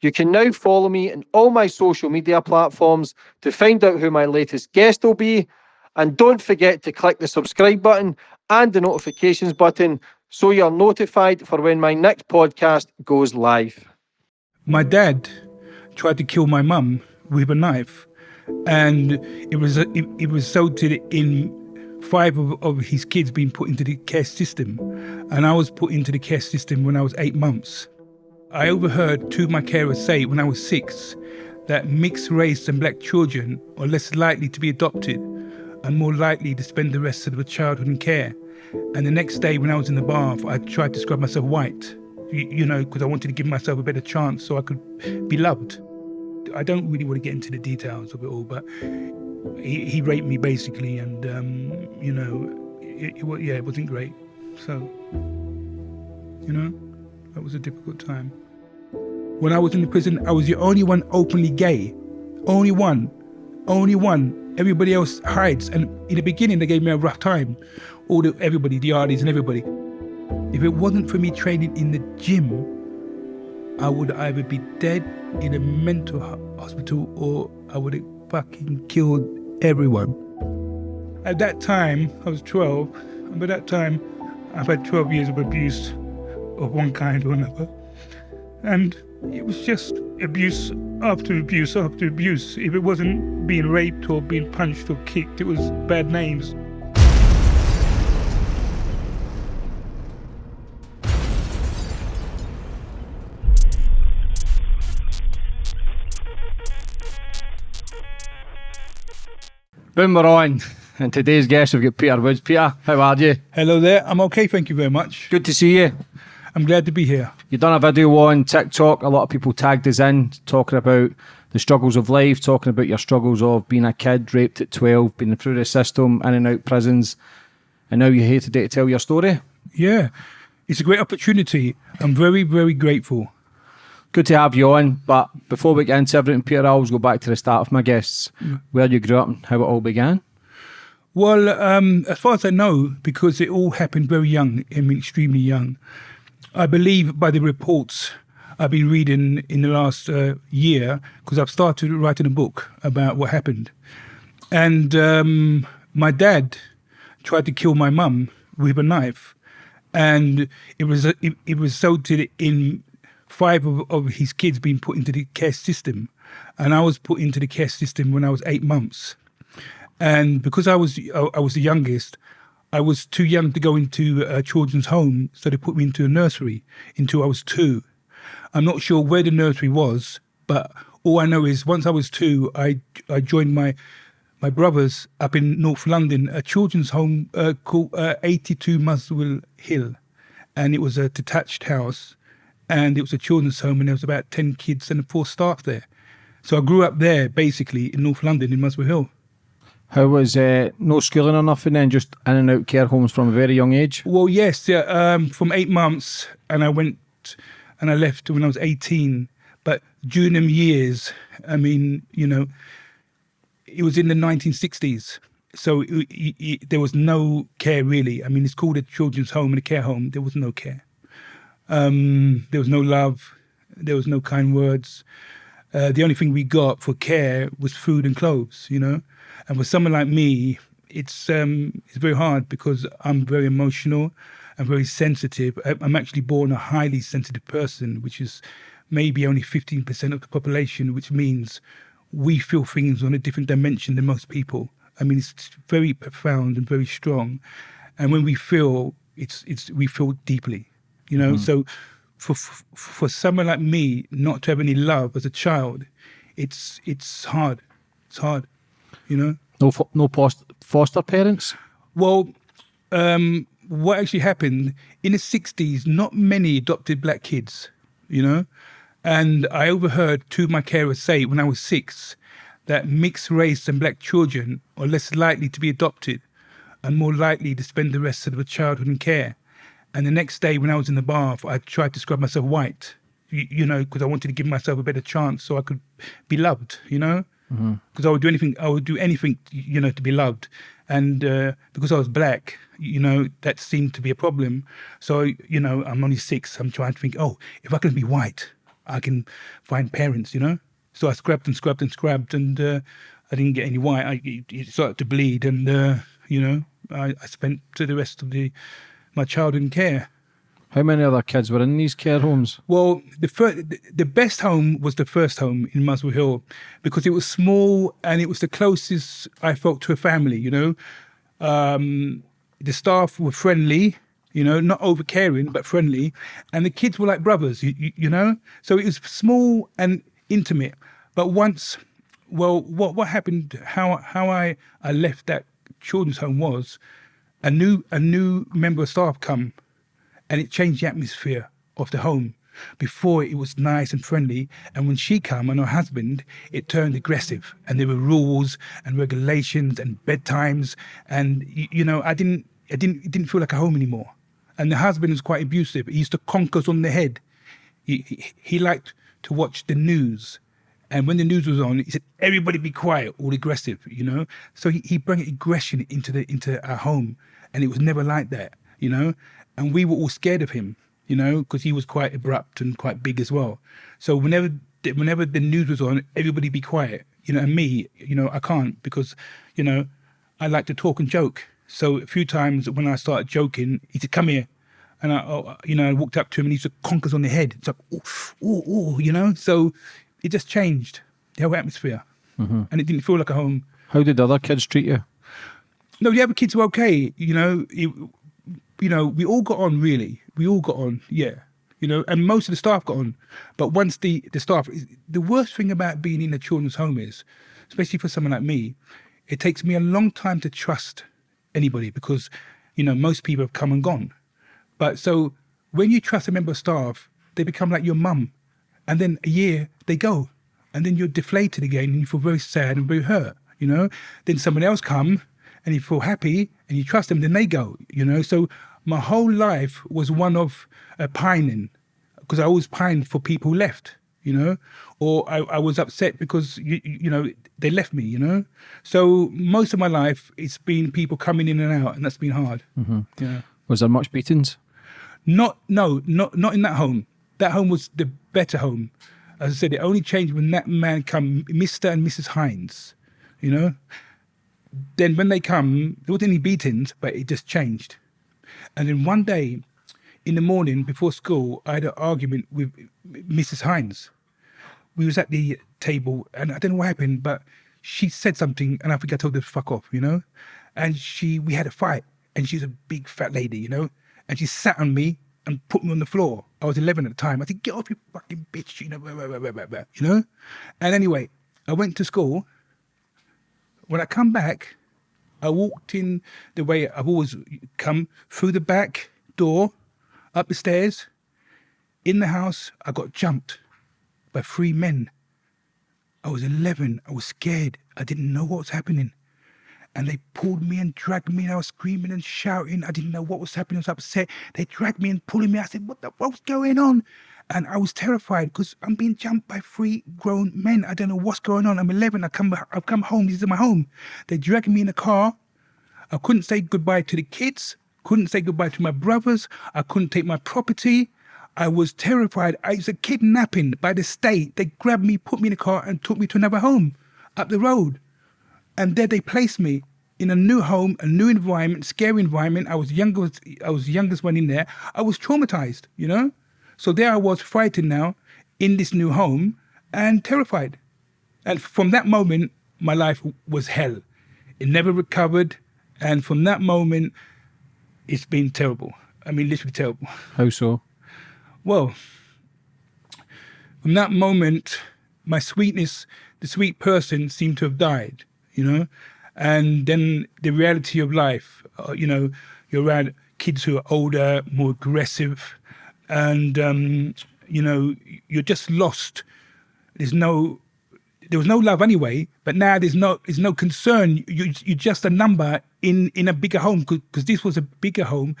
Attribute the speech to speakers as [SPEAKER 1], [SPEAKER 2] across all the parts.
[SPEAKER 1] You can now follow me on all my social media platforms to find out who my latest guest will be. And don't forget to click the subscribe button and the notifications button so you're notified for when my next podcast goes live.
[SPEAKER 2] My dad tried to kill my mum with a knife, and it was it, it resulted in five of, of his kids being put into the care system, and I was put into the care system when I was eight months. I overheard two of my carers say when I was six that mixed race and black children are less likely to be adopted and more likely to spend the rest of their childhood in care. And the next day, when I was in the bath, I tried to scrub myself white, you, you know, because I wanted to give myself a better chance so I could be loved. I don't really want to get into the details of it all, but he, he raped me basically, and um, you know, it, it, yeah, it wasn't great. So, you know, that was a difficult time. When I was in the prison, I was the only one openly gay, only one, only one. Everybody else hides, and in the beginning they gave me a rough time. All the everybody, the artists and everybody. If it wasn't for me training in the gym, I would either be dead in a mental hospital or I would have fucking killed everyone. At that time, I was 12, and by that time, I've had 12 years of abuse of one kind or another. And it was just abuse after abuse after abuse. If it wasn't being raped or being punched or kicked, it was bad names.
[SPEAKER 1] Boom, we're on. And today's guest, we've got Peter Woods. Peter, how are you?
[SPEAKER 2] Hello there. I'm okay, thank you very much.
[SPEAKER 1] Good to see you.
[SPEAKER 2] I'm glad to be here.
[SPEAKER 1] You've done a video on TikTok. A lot of people tagged us in, talking about the struggles of life, talking about your struggles of being a kid, raped at 12, being through the system, in and out prisons. And now you're here today to tell your story.
[SPEAKER 2] Yeah, it's a great opportunity. I'm very, very grateful
[SPEAKER 1] good to have you on. But before we get into everything, Peter, I always go back to the start of my guests, mm. where you grew up and how it all began.
[SPEAKER 2] Well, um, as far as I know, because it all happened very young, I mean, extremely young. I believe by the reports I've been reading in the last uh, year, because I've started writing a book about what happened. And um, my dad tried to kill my mum with a knife. And it was it, it resulted in five of, of his kids being put into the care system. And I was put into the care system when I was eight months. And because I was I was the youngest, I was too young to go into a children's home, so they put me into a nursery until I was two. I'm not sure where the nursery was, but all I know is once I was two, I I joined my my brothers up in North London, a children's home uh, called uh, 82 Muswell Hill, and it was a detached house and it was a children's home, and there was about ten kids and four staff there. So I grew up there, basically in North London, in Muswell Hill.
[SPEAKER 1] How was uh, no schooling or nothing then, just in and out care homes from a very young age?
[SPEAKER 2] Well, yes, yeah, um, from eight months, and I went and I left when I was 18. But during them years, I mean, you know, it was in the 1960s. So it, it, it, there was no care really. I mean, it's called a children's home and a care home. There was no care. Um, there was no love. There was no kind words. Uh, the only thing we got for care was food and clothes, you know. And for someone like me, it's um, it's very hard because I'm very emotional. I'm very sensitive. I'm actually born a highly sensitive person, which is maybe only 15% of the population, which means we feel things on a different dimension than most people. I mean, it's very profound and very strong. And when we feel, it's, it's, we feel deeply you know. Mm. So for for someone like me not to have any love as a child, it's it's hard. It's hard, you know.
[SPEAKER 1] No no foster parents.
[SPEAKER 2] Well, um, what actually happened in the '60s? Not many adopted black kids, you know. And I overheard two of my carers say when I was six that mixed race and black children are less likely to be adopted and more likely to spend the rest of their childhood in care. And the next day, when I was in the bath, I tried to scrub myself white, you, you know, because I wanted to give myself a better chance so I could be loved, you know, because mm-hmm. I would do anything, I would do anything, you know, to be loved. And uh, because I was black, you know, that seemed to be a problem. So, you know, I'm only six. I'm trying to think, oh, if I can be white, I can find parents, you know. So I scrubbed and scrubbed and scrubbed, and uh, I didn't get any white. I it, started to bleed, and uh, you know, I, I spent the rest of the my childhood in care.
[SPEAKER 1] How many other kids were in these care homes?
[SPEAKER 2] Well, the first, the best home was the first home in Muswell Hill because it was small and it was the closest I felt to a family. You know, um, the staff were friendly. You know, not over caring but friendly, and the kids were like brothers. You, you, you know, so it was small and intimate. But once, well, what what happened? How how I I left that children's home was a new a new member of staff come and it changed the atmosphere of the home. Before it was nice and friendly, and when she came and her husband, it turned aggressive, and there were rules and regulations and bedtimes, and you, know I didn't I didn't it didn't feel like a home anymore. And the husband was quite abusive. He used to conk us on the head. He, he, he liked to watch the news. And when the news was on, he said, everybody be quiet, all aggressive, you know? So he, he brought aggression into the into our home. And it was never like that, you know? And we were all scared of him, you know, because he was quite abrupt and quite big as well. So whenever whenever the news was on, everybody be quiet, you know, and me, you know, I can't because, you know, I like to talk and joke. So a few times when I started joking, he said, come here. And I, oh, you know, I walked up to him and he used conkers on the head. It's like, oh, oh, oh, you know? So it just changed the whole atmosphere.
[SPEAKER 1] Mm-hmm.
[SPEAKER 2] And it didn't feel like a home.
[SPEAKER 1] How did other kids treat you?
[SPEAKER 2] No, the other kids were okay. You know, it, you know, we all got on really. We all got on, yeah. You know, and most of the staff got on. But once the, the staff, the worst thing about being in a children's home is, especially for someone like me, it takes me a long time to trust anybody because, you know, most people have come and gone. But so when you trust a member of staff, they become like your mum. And then a year, they go. And then you're deflated again and you feel very sad and very hurt, you know? Then someone else come and you feel happy and you trust them, then they go, you know? So my whole life was one of uh, pining because I always pined for people who left, you know, or I, I was upset because, you, you know, they left me, you know. So most of my life, it's been people coming in and out, and that's been hard.
[SPEAKER 1] Mm-hmm.
[SPEAKER 2] Yeah.
[SPEAKER 1] Was there much beatings?
[SPEAKER 2] Not, no, not not in that home. That home was the better home. As I said, it only changed when that man come, Mr. and Mrs. Hines, you know. Then when they come, there wasn't any beatings, but it just changed. And then one day in the morning before school, I had an argument with Mrs. Hines. We was at the table and I don't know what happened, but she said something and I think I told her to fuck off, you know? And she, we had a fight and she's a big fat lady, you know? And she sat on me and put me on the floor. I was 11 at the time. I said, get off you fucking bitch, you know, blah, blah, blah, you know? And anyway, I went to school. When I come back, I walked in the way I've always come through the back door, up the stairs. In the house, I got jumped by three men. I was 11. I was scared. I didn't know what was happening. And they pulled me and dragged me, and I was screaming and shouting. I didn't know what was happening. I was upset. They dragged me and pulling me. I said, "What the what's going on?" And I was terrified because I'm being jumped by three grown men. I don't know what's going on. I'm 11. I come, I've come home. This is my home. They dragged me in a car. I couldn't say goodbye to the kids. Couldn't say goodbye to my brothers. I couldn't take my property. I was terrified. I was a kidnapping by the state. They grabbed me, put me in a car, and took me to another home up the road. And there they placed me in a new home, a new environment, scary environment. I was youngest. I was youngest one in there. I was traumatized, you know. So there I was frightened now in this new home and terrified. And from that moment, my life was hell. It never recovered. And from that moment, it's been terrible. I mean, literally terrible.
[SPEAKER 1] How so?
[SPEAKER 2] Well, from that moment, my sweetness, the sweet person seemed to have died, you know? And then the reality of life, uh, you know, you're around kids who are older, more aggressive, and, um, you know, you're just lost. There's no, there was no love anyway, but now there's no, there's no concern. You, you're just a number in, in a bigger home, because this was a bigger home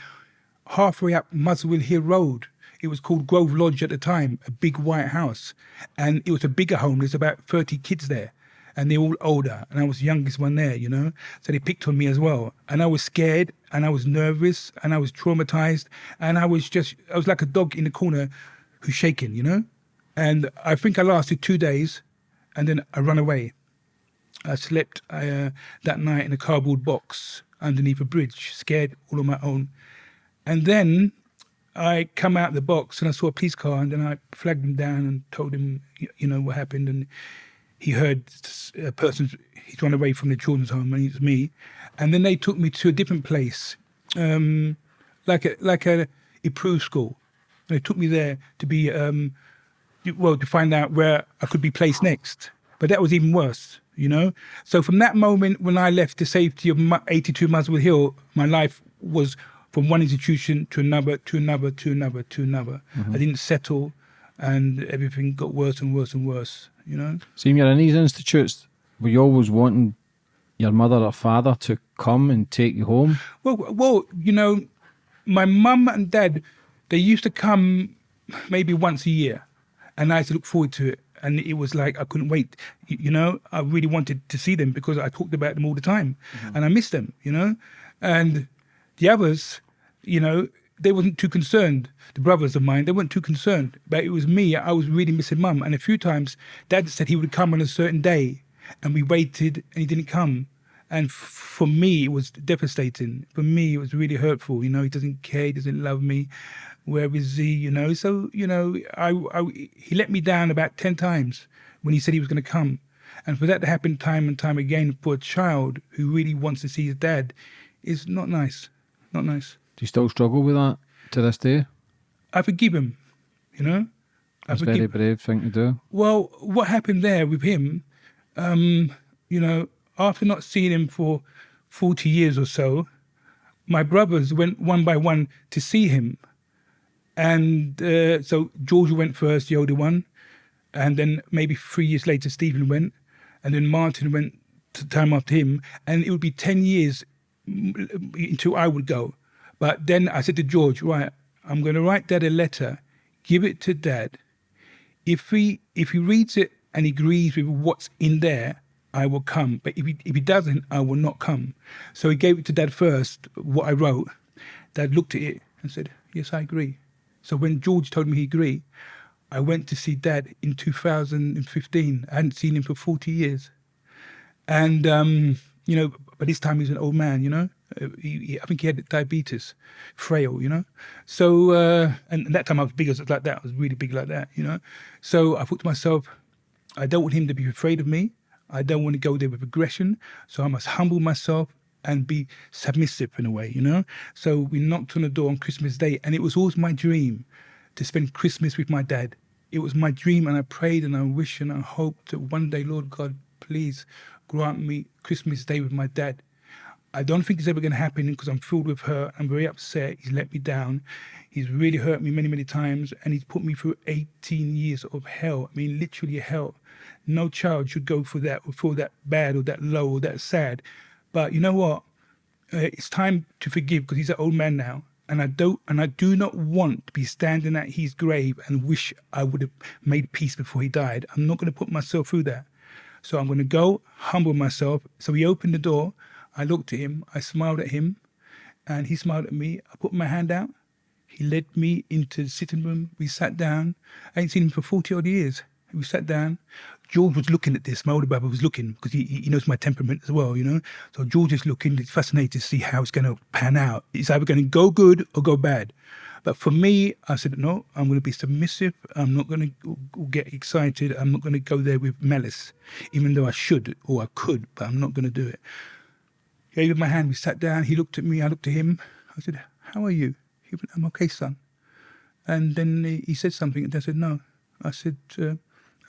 [SPEAKER 2] halfway up Muswell Hill Road. It was called Grove Lodge at the time, a big white house. And it was a bigger home. There's about 30 kids there. And they're all older. And I was the youngest one there, you know? So they picked on me as well. And I was scared and I was nervous and I was traumatized. And I was just, I was like a dog in the corner who's shaking, you know? and I think I lasted two days, and then I ran away. I slept uh, that night in a cardboard box underneath a bridge, scared all on my own. And then I come out the box and I saw a police car, and then I flagged him down and told him, you know, what happened. And he heard a person, he's run away from the children's home, and it was me. And then they took me to a different place, um, like a like a approved school. And They took me there to be, um, well, to find out where I could be placed next. But that was even worse, you know. So from that moment when I left the safety of Mu- 82 Muswell Hill, my life was from one institution to another, to another, to another, to another. I didn't settle, and everything got worse and worse and worse, you know.
[SPEAKER 1] See, you're in these institutes, were you always wanting your mother or father to come and take you home?
[SPEAKER 2] Well, well, you know, my mum and dad, they used to come maybe once a year, and I used to look forward to it. And it was like I couldn't wait. You, you know, I really wanted to see them because I talked about them all the time, mm-hmm. and I missed them. You know, and the others, you know, they wasn't too concerned. The brothers of mine, they weren't too concerned. But it was me. I was really missing mum. And a few times, dad said he would come on a certain day, and we waited, and he didn't come. And for me, it was devastating. For me, it was really hurtful. You know, he doesn't care. He doesn't love me. Where is he? You know, so you know, I, I he let me down about ten times when he said he was going to come, and for that to happen time and time again for a child who really wants to see his dad, is not nice. Not nice.
[SPEAKER 1] Do you still struggle with that to this day?
[SPEAKER 2] I forgive him. You know, I
[SPEAKER 1] That's a very brave thing to do.
[SPEAKER 2] Well, what happened there with him, um, you know, after not seeing him for 40 years or so, my brothers went one by one to see him. And uh, so Georgia went first, the older one. And then maybe three years later, Stephen went. And then Martin went to time after him. And it would be 10 years mm, until I would go. But then I said to George, right, I'm going to write dad a letter, give it to dad if he if he reads it and agrees with what's in there, I will come. But if he if he doesn't, I will not come. So he gave it to Dad first, what I wrote. Dad looked at it and said, Yes, I agree. So when George told me he agreed, I went to see Dad in 2015. I hadn't seen him for 40 years. And um, you know, by this time he's an old man. You know, he, he- I think he had diabetes, frail. You know, so uh, and, that time I was big as like that. I was really big like that. You know, so I thought to myself, I don't want him to be afraid of me. I don't want to go there with aggression. So I must humble myself and be submissive in a way. You know. So we knocked on the door on Christmas Day, and it was always my dream to spend Christmas with my dad. It was my dream, and I prayed and I wished and I hoped that one day, Lord God, please grant me Christmas Day with my dad. I don't think it's ever going to happen because I'm filled with hurt. I'm very upset. He's let me down. He's really hurt me many, many times, and he's put me through 18 years of hell. I mean, literally hell. No child should go through that or feel that bad or that low or that sad. But you know what? uh, it's time to forgive because he's an old man now and i don't and i do not want to be standing at his grave and wish i would have made peace before he died i'm not going to put myself through that so i'm going to go humble myself so he opened the door i looked at him i smiled at him and he smiled at me i put my hand out he led me into the sitting room we sat down i ain't seen him for 40 odd years we sat down George was looking at this. My older brother was looking because he, he knows my temperament as well, you know. So George is looking. He's fascinated to see how it's going to pan out. It's either going to go good or go bad. But for me, I said no. I'm going to be submissive. I'm not going to get excited. I'm not going to go there with malice, even though I should or I could. But I'm not going to do it. Gave me my hand. We sat down. He looked at me. I looked at him. I said, "How are you?" He went, "I'm okay, son." And then he, he said something, and I said, "No." I said, uh,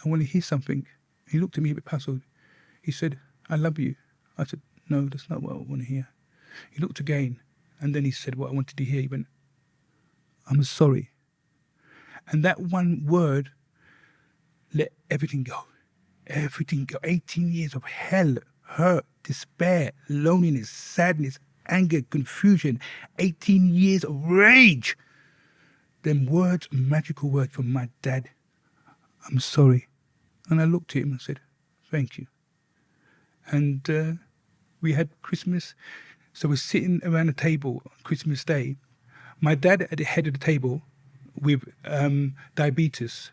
[SPEAKER 2] "I want to hear something." He looked at me a bit puzzled. He said, "I love you." I said, "No, that's not what I want to hear." He looked again, and then he said what I wanted to hear. He went, "I'm sorry." And that one word let everything go. Everything go. 18 years of hell, hurt, despair, loneliness, sadness, anger, confusion. 18 years of rage. Them words, magical words from my dad. I'm sorry. And I looked at him and said, Thank you. And uh, we had Christmas. So we're sitting around a table on Christmas Day. My dad at the head of the table with um, diabetes,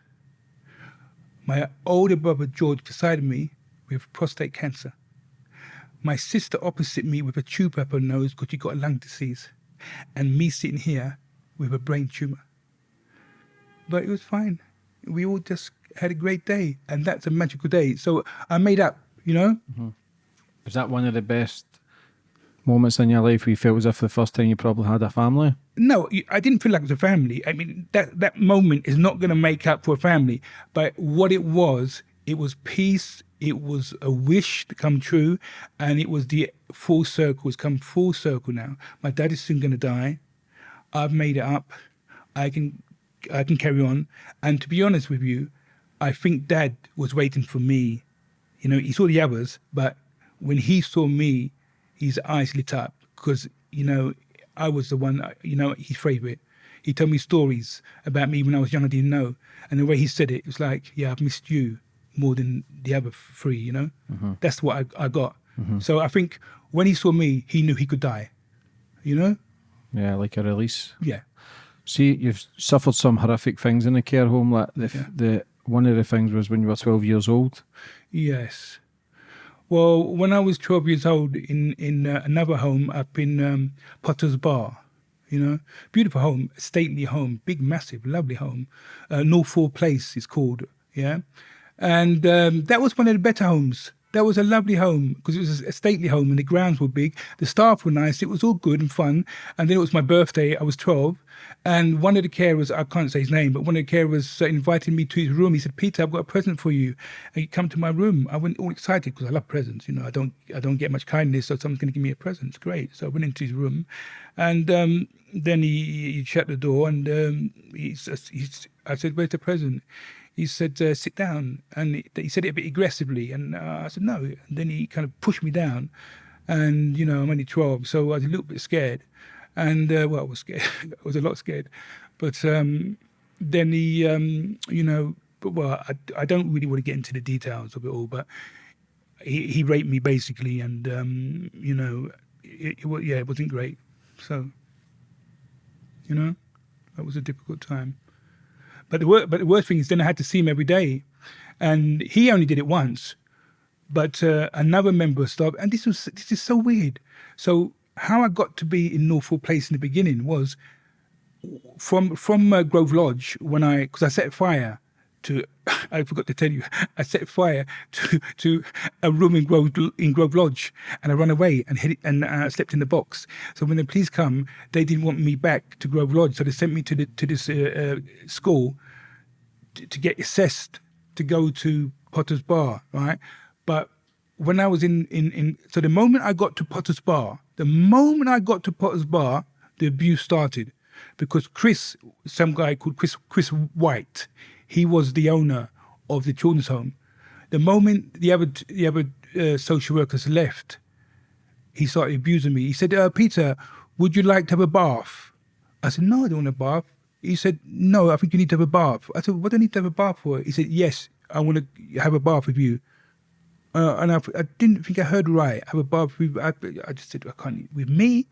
[SPEAKER 2] My older brother George beside me with prostate cancer. My sister opposite me with a tube up her nose because she got a lung disease. And me sitting here with a brain tumor. But it was fine. We all just had a great day. And that's a magical day. So I made up, you know? Mm-hmm.
[SPEAKER 1] Was that one of the best moments in your life where you felt as if the first time you probably had a family?
[SPEAKER 2] No, I didn't feel like it was a family. I mean, that, that moment is not going to make up for a family. But what it was, it was peace. It was a wish to come true. And it was the full circle. It's come full circle now. My dad is soon going to die. I've made it up. I can, I can carry on. And to be honest with you, I think dad was waiting for me. You know, he saw the others, but when he saw me, his eyes lit up because, you know, I was the one, you know, his favorite. He told me stories about me when I was young, I didn't know. And the way he said it, it was like, yeah, I've missed you more than the other three, you know? That's what I, I got. So I think when he saw me, he knew he could die, you know?
[SPEAKER 1] Yeah, like a release.
[SPEAKER 2] Yeah.
[SPEAKER 1] See, you've suffered some horrific things in the care home. Like the,
[SPEAKER 2] Yeah.
[SPEAKER 1] the one of the things was when you were twelve years old.
[SPEAKER 2] Yes. Well, when I was 12 years old in, in uh, another home up in um, Potter's Bar, you know, beautiful home, stately home, big, massive, lovely home. Uh, Northaw Place is called, yeah. And um, that was one of the better homes. That was a lovely home because it was a stately home and the grounds were big. The staff were nice. It was all good and fun. And then it was my birthday. I was 12. And one of the carers, I can't say his name, but one of the carers uh, invited me to his room. He said, Peter, I've got a present for you. And come to my room. I went all excited because I love presents. You know, I don't, I don't get much kindness, so someone's going to give me a present. It's great. So I went into his room. And um, then he, he shut the door and um, he, he, I said, where's the present? He said, uh, sit down. And he, said it a bit aggressively. And uh, I said, no. And then he kind of pushed me down. And, you know, I'm only 12, so I was a little bit scared. And, uh, well, I was scared. I was a lot scared. But um, then he, um, you know, but well, I, I don't really want to get into the details of it all, but he, he raped me basically. And, um, you know, it, it, yeah, it wasn't great. So, you know, that was a difficult time. But the, wor- but the worst thing is then I had to see him every day. And he only did it once. But uh, another member of staff, and this was this is so weird. So how I got to be in Norfolk Place in the beginning was from from uh, Grove Lodge when I because I set fire to I forgot to tell you I set fire to to a room in Grove in Grove Lodge and I ran away and hid and uh, slept in the box. So when the police come, they didn't want me back to Grove Lodge, so they sent me to the to this uh, uh, school to, to get assessed to go to Potter's Bar, right? But when I was in, in, in, so the moment I got to Potter's Bar, the moment I got to Potter's Bar, the abuse started because Chris, some guy called Chris, Chris White, he was the owner of the children's home. The moment the other, the other uh, social workers left, he started abusing me. He said, uh, Peter, would you like to have a bath? I said, no, I don't want a bath. He said, no, I think you need to have a bath. I said, what do I need to have a bath for? He said, yes, I want to have a bath with you. Uh, and I, I didn't think I heard right. Have a bath with, I, I just said, I can't, with me?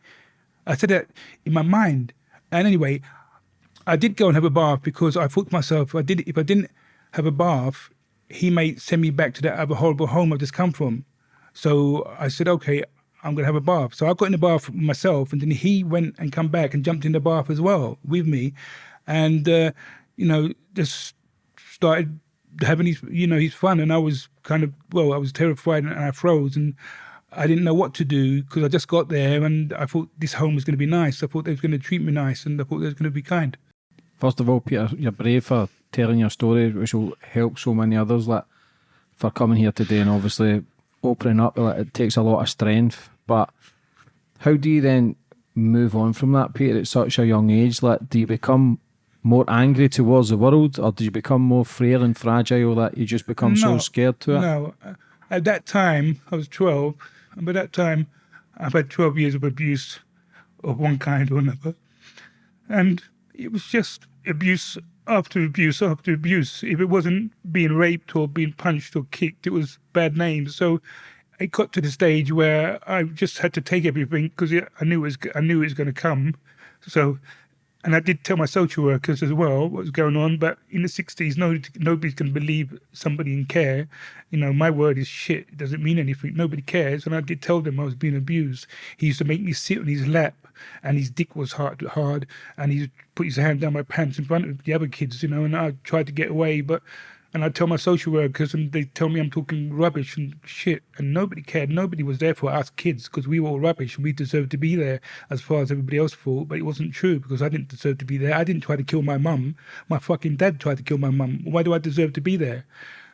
[SPEAKER 2] I said that in my mind. And anyway, I did go and have a bath because I thought to myself, if I, did, if I didn't have a bath, he may send me back to that other horrible home I've just come from. So I said, okay, I'm going to have a bath. So I got in the bath myself, and then he went and come back and jumped in the bath as well with me, and uh, you know just started having his you know his fun. And I was kind of well, I was terrified and I froze and. I didn't know what to do because I just got there and I thought this home was going to be nice. I thought they was going to treat me nice and I thought they was going to be kind.
[SPEAKER 1] First of all, Peter, you're brave for telling your story, which will help so many others. Like for coming here today and obviously opening up, like, it takes a lot of strength. But how do you then move on from that, Peter, at such a young age? Like, do you become more angry towards the world, or do you become more frail and fragile that you just become so scared to it?
[SPEAKER 2] No, at that time I was twelve, and by that time I've had twelve years of abuse of one kind or another, and it was just abuse after abuse after abuse. If it wasn't being raped or being punched or kicked, it was bad names. So it got to the stage where I just had to take everything because I knew it was I knew it was going to come. So and I did tell my social workers as well what was going on. But in the sixties, no, nobody's going to believe somebody in care. You know, my word is shit. It doesn't mean anything. Nobody cares. And I did tell them I was being abused. He used to make me sit on his lap, and his dick was hard, hard, and he put his hand down my pants in front of the other kids. You know, and I tried to get away, but and I tell my social workers, and they tell me I'm talking rubbish and shit, and nobody cared. Nobody was there for us kids because we were all rubbish and we deserved to be there as far as everybody else thought. But it wasn't true because I didn't deserve to be there. I didn't try to kill my mum. My fucking dad tried to kill my mum. Why do I deserve to be there?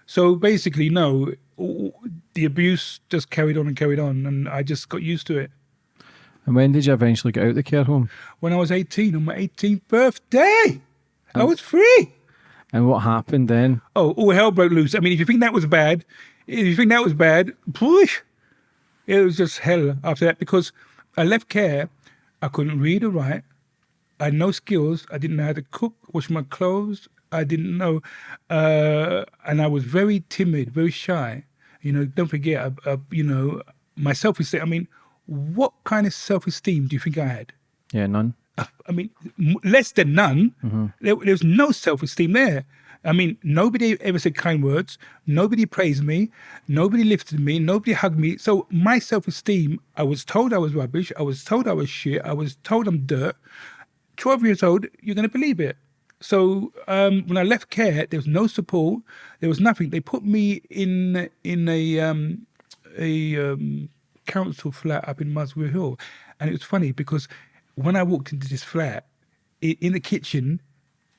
[SPEAKER 2] So basically, no, the abuse just carried on and carried on, and I just got used to it.
[SPEAKER 1] And when did you eventually get out of the care home?
[SPEAKER 2] When I was 18, on my 18th birthday, I was free.
[SPEAKER 1] And what happened then?
[SPEAKER 2] Oh, all hell broke loose. I mean, if you think that was bad, if you think that was bad, push. It was just hell after that because I left care. I couldn't read or write. I had no skills. I didn't know how to cook, wash my clothes. I didn't know, uh, and I was very timid, very shy. You know, don't forget, uh, uh, you know, my self-esteem. I mean, what kind of self-esteem do you think I had?
[SPEAKER 1] Yeah, none.
[SPEAKER 2] I mean, less than none.
[SPEAKER 1] Mm-hmm.
[SPEAKER 2] There, there was no self esteem there. I mean, nobody ever said kind words. Nobody praised me. Nobody lifted me. Nobody hugged me. So my self esteem, I was told I was rubbish. I was told I was shit. I was told I'm dirt. 12 years old, you're going to believe it. So um, when I left care, there was no support. There was nothing. They put me in in a um, a um, council flat up in Muswell Hill, and it was funny because when I walked into this flat, in the kitchen,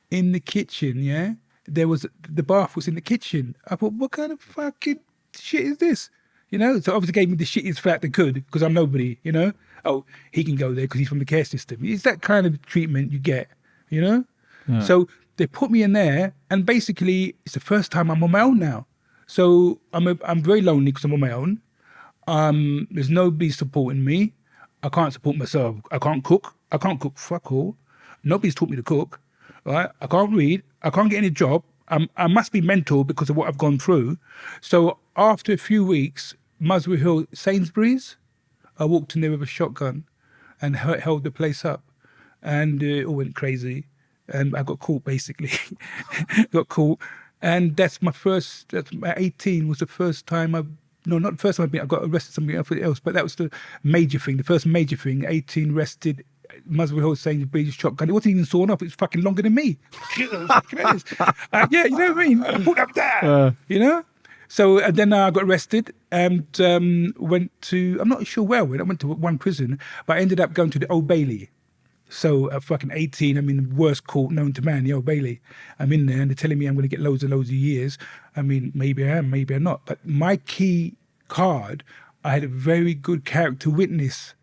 [SPEAKER 2] in the kitchen, yeah, there was the bath was in the kitchen. I thought, what kind of fucking shit is this? You know, so obviously gave me the shittiest flat they could because I'm nobody. You know, oh, he can go there because he's from the care system. It's that kind of treatment you get. You know, yeah. so they put me in there, and basically it's the first time I'm on my own now. So I'm a, I'm very lonely because I'm on my own. Um, there's nobody supporting me. I can't support myself. I can't cook. I can't cook fuck all. Nobody's taught me to cook. Right? I can't read. I can't get any job. I'm, I must be mental because of what I've gone through. So after a few weeks, Muswell Hill Sainsbury's, I walked in there with a shotgun and held the place up. And uh, it all went crazy. And I got caught basically. got caught. And that's my first, that's my 18 was the first time I've no, not the first time I've been, I got arrested something else, but that was the major thing, the first major thing. 18 arrested, Muswell Hill saying the British shotgun. It wasn't even sawn off, it was fucking longer than me. uh, yeah, you know what I mean? Put up there, uh. you know? So and then uh, I got arrested and um, went to, I'm not sure where I went, I went to one prison, but I ended up going to the Old Bailey. So at fucking 18, I'm in the worst court known to man, Old Bailey. I'm in there and they're telling me I'm going to get loads and loads of years. I mean, maybe I am, maybe I'm not. But my key card, I had a very good character witness.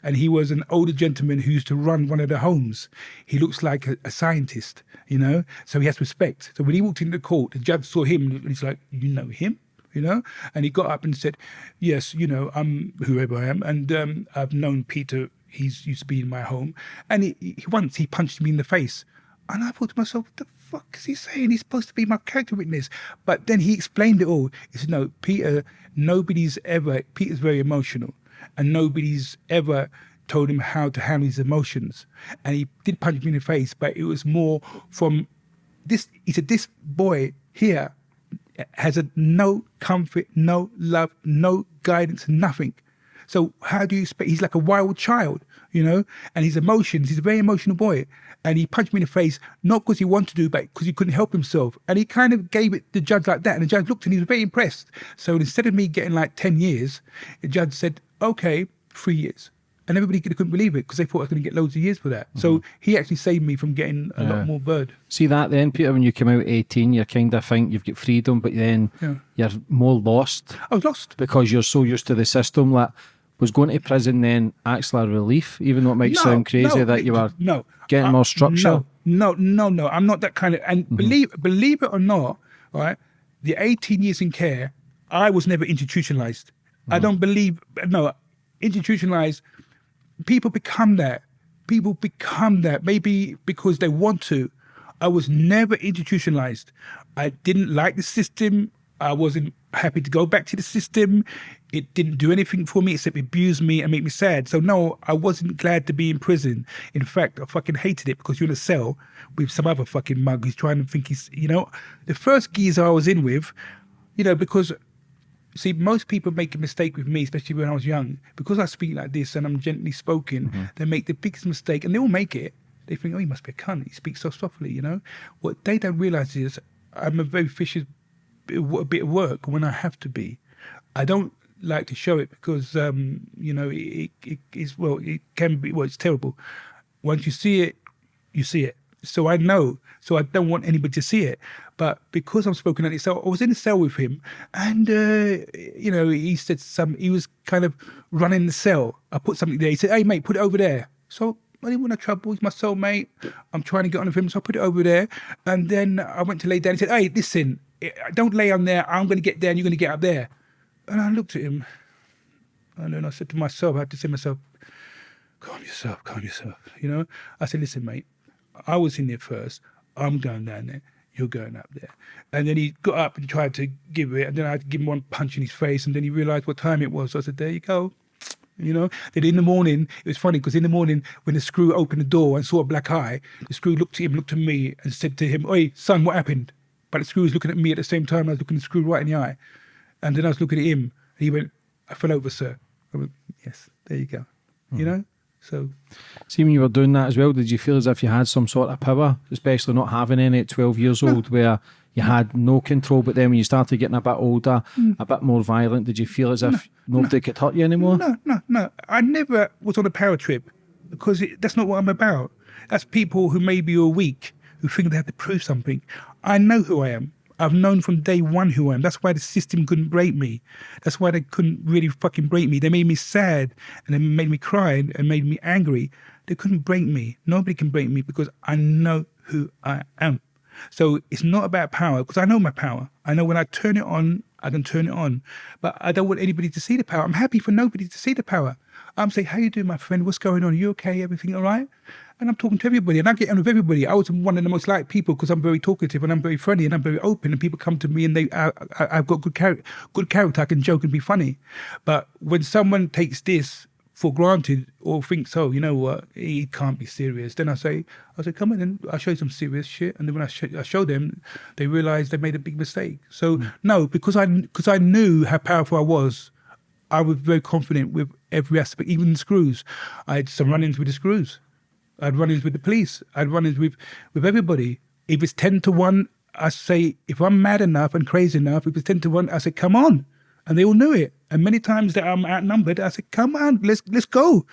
[SPEAKER 2] And he was an older gentleman who used to run one of the homes. He looks like a, a scientist, you know, so he has respect. So when he walked into court, the judge saw him and he's like, You know him? you know? And he got up and said, Yes, you know, I'm whoever I am. And um, I've known Peter he's used to be in my home. And he, he, once he punched me in the face. And I thought to myself, what the fuck is he saying? He's supposed to be my character witness. But then he explained it all. He said, no, Peter, nobody's ever, Peter's very emotional. And nobody's ever told him how to handle his emotions. And he did punch me in the face, but it was more from this, he said, this boy here has a no comfort, no love, no guidance, nothing. So how do you expect? He's like a wild child, you know, and his emotions. He's a very emotional boy, and he punched me in the face not because he wanted to, do, but because he couldn't help himself. And he kind of gave it the judge like that, and the judge looked and he was very impressed. So instead of me getting like ten years, the judge said, "Okay, three years." and everybody couldn't believe it because they thought I was going to get loads of years for that. Mm-hmm. So he actually saved me from getting a yeah. lot more bird.
[SPEAKER 1] See that then, Peter, when you come out 18, you're kind of think you've got freedom, but then yeah. you're more lost.
[SPEAKER 2] I was lost.
[SPEAKER 1] Because you're so used to the system that was going to prison then actually a relief, even though it might no, sound crazy
[SPEAKER 2] no,
[SPEAKER 1] that you were
[SPEAKER 2] no,
[SPEAKER 1] getting more structure?
[SPEAKER 2] No, no, no, no. I'm not that kind of. And mm-hmm. believe believe it or not, right? The 18 years in care, I was never institutionalized. Mm-hmm. I don't believe no institutionalized. People become that. People become that maybe because they want to. I was never institutionalized. I didn't like the system. I wasn't happy to go back to the system. It didn't do anything for me except abuse me and make me sad. So no, I wasn't glad to be in prison. In fact, I fucking hated it because you're in a cell with some other fucking mug who's trying to think he's, you know, the first geezer I was in with, you know, because see, most people make a mistake with me, especially when I was young, because I speak like this and I'm gently spoken. Mm-hmm. They make the biggest mistake, and they all make it. They think, oh, he must be a cunt. He speaks so softly, you know. What they don't realize is I'm a very vicious of bit of work when I have to be. I don't like to show it because um, you know it, it is well it can be well it's terrible. Once you see it, you see it. So I know. So I don't want anybody to see it. But because I'm spoken at it, so I was in a cell with him, and uh, you know he said some. He was kind of running the cell. I put something there. He said, "Hey mate, put it over there." So I didn't want no trouble. He's my soulmate. I'm trying to get on with him, so I put it over there. And then I went to lay down. He said, "Hey, listen, Uh, don't lay on there. I'm going to get there, and you're going to get up there." And I looked at him, and then I said to myself, I had to say to myself, "Calm yourself, calm yourself." You know, I said, "Listen, mate, I was in there first. I'm going down there. You're going up there." And then he got up and tried to give it, and then I had to give him one punch in his face, and then he realised what time it was. So I said, "There you go." You know, then in the morning, it was funny because in the morning, when the screw opened the door and saw a black eye, the screw looked at him, looked at me, and said to him, Oi, son, what happened? But the screw was looking at me at the same time. I was looking at the screw right in the eye. And then I was looking at him, and he went, I fell over, sir. I went, Yes, there you go. You hmm. know? So,
[SPEAKER 1] See, when you were doing that as well, did you feel as if you had some sort of power, especially not having any at 12 years old, where you had no control, but then when you started getting a bit older, hmm. a bit more violent, did you feel as if nobody could hurt you anymore?
[SPEAKER 2] no, no, no. I never was on a power trip because it, that's not what I'm about. That's people who maybe are weak, who think they have to prove something. I know who I am. I've known from day one who I am. That's why the system couldn't break me. That's why they couldn't really fucking break me. They made me sad and they made me cry and, made me angry. They couldn't break me. Nobody can break me because I know who I am. So it's not about power because I know my power. I know when I turn it on, I can turn it on. But I don't want anybody to see the power. I'm happy for nobody to see the power. I'm saying, how you doing, my friend? What's going on? you okay? Everything all right? And I'm talking to everybody and I get on with everybody. I was one of the most liked people because I'm very talkative and I'm very friendly and I'm very open and people come to me and they, I, I, I've got good, char- good character. I can joke and be funny. But when someone takes this for granted or thinks, oh, you know what, he can't be serious. Then I say, I say, come on, and I show you some serious shit. And then when I, sh- I show them, they realize they made a big mistake. So hmm. no, because I because I knew how powerful I was, I was very confident with every aspect, even the screws. I had some run-ins with the screws. I'd run-ins with the police. I'd run-ins with with everybody. If it's ten to one, I say, if I'm mad enough and crazy enough, if it's ten to one, I say, come on, and they all knew it. And many times that I'm outnumbered, I said, come on, let's let's go.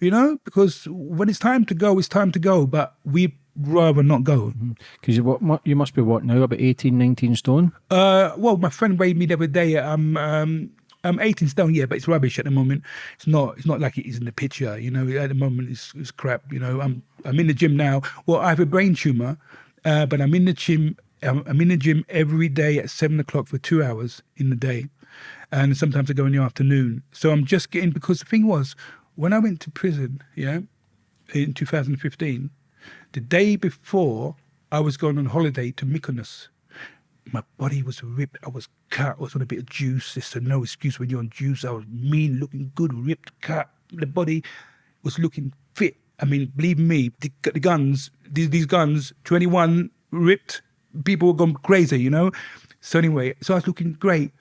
[SPEAKER 2] You know, because when it's time to go, it's time to go. But we rather not go.
[SPEAKER 1] Because you, what, you must be what now, about 18, 19 stone?
[SPEAKER 2] Uh, well, my friend weighed me the other day. I'm um, I'm 18 stone, yeah, but it's rubbish at the moment. It's not. It's not like it is in the picture. You know, at the moment it's, it's crap. You know, I'm I'm in the gym now. Well, I have a brain tumor, uh, but I'm in the gym. I'm, I'm in the gym every day at seven o'clock for two hours in the day, and sometimes I go in the afternoon. So I'm just getting because the thing was when I went to prison, yeah, in 2015, the day before I was going on holiday to Mykonos my body was ripped. I was cut. I was on a bit of juice. A no excuse when you're on juice. I was mean, looking good, ripped, cut. The body was looking fit. I mean, believe me, the, the guns, these, these guns, 21 ripped, people were gone crazy, you know? So anyway, so I was looking great.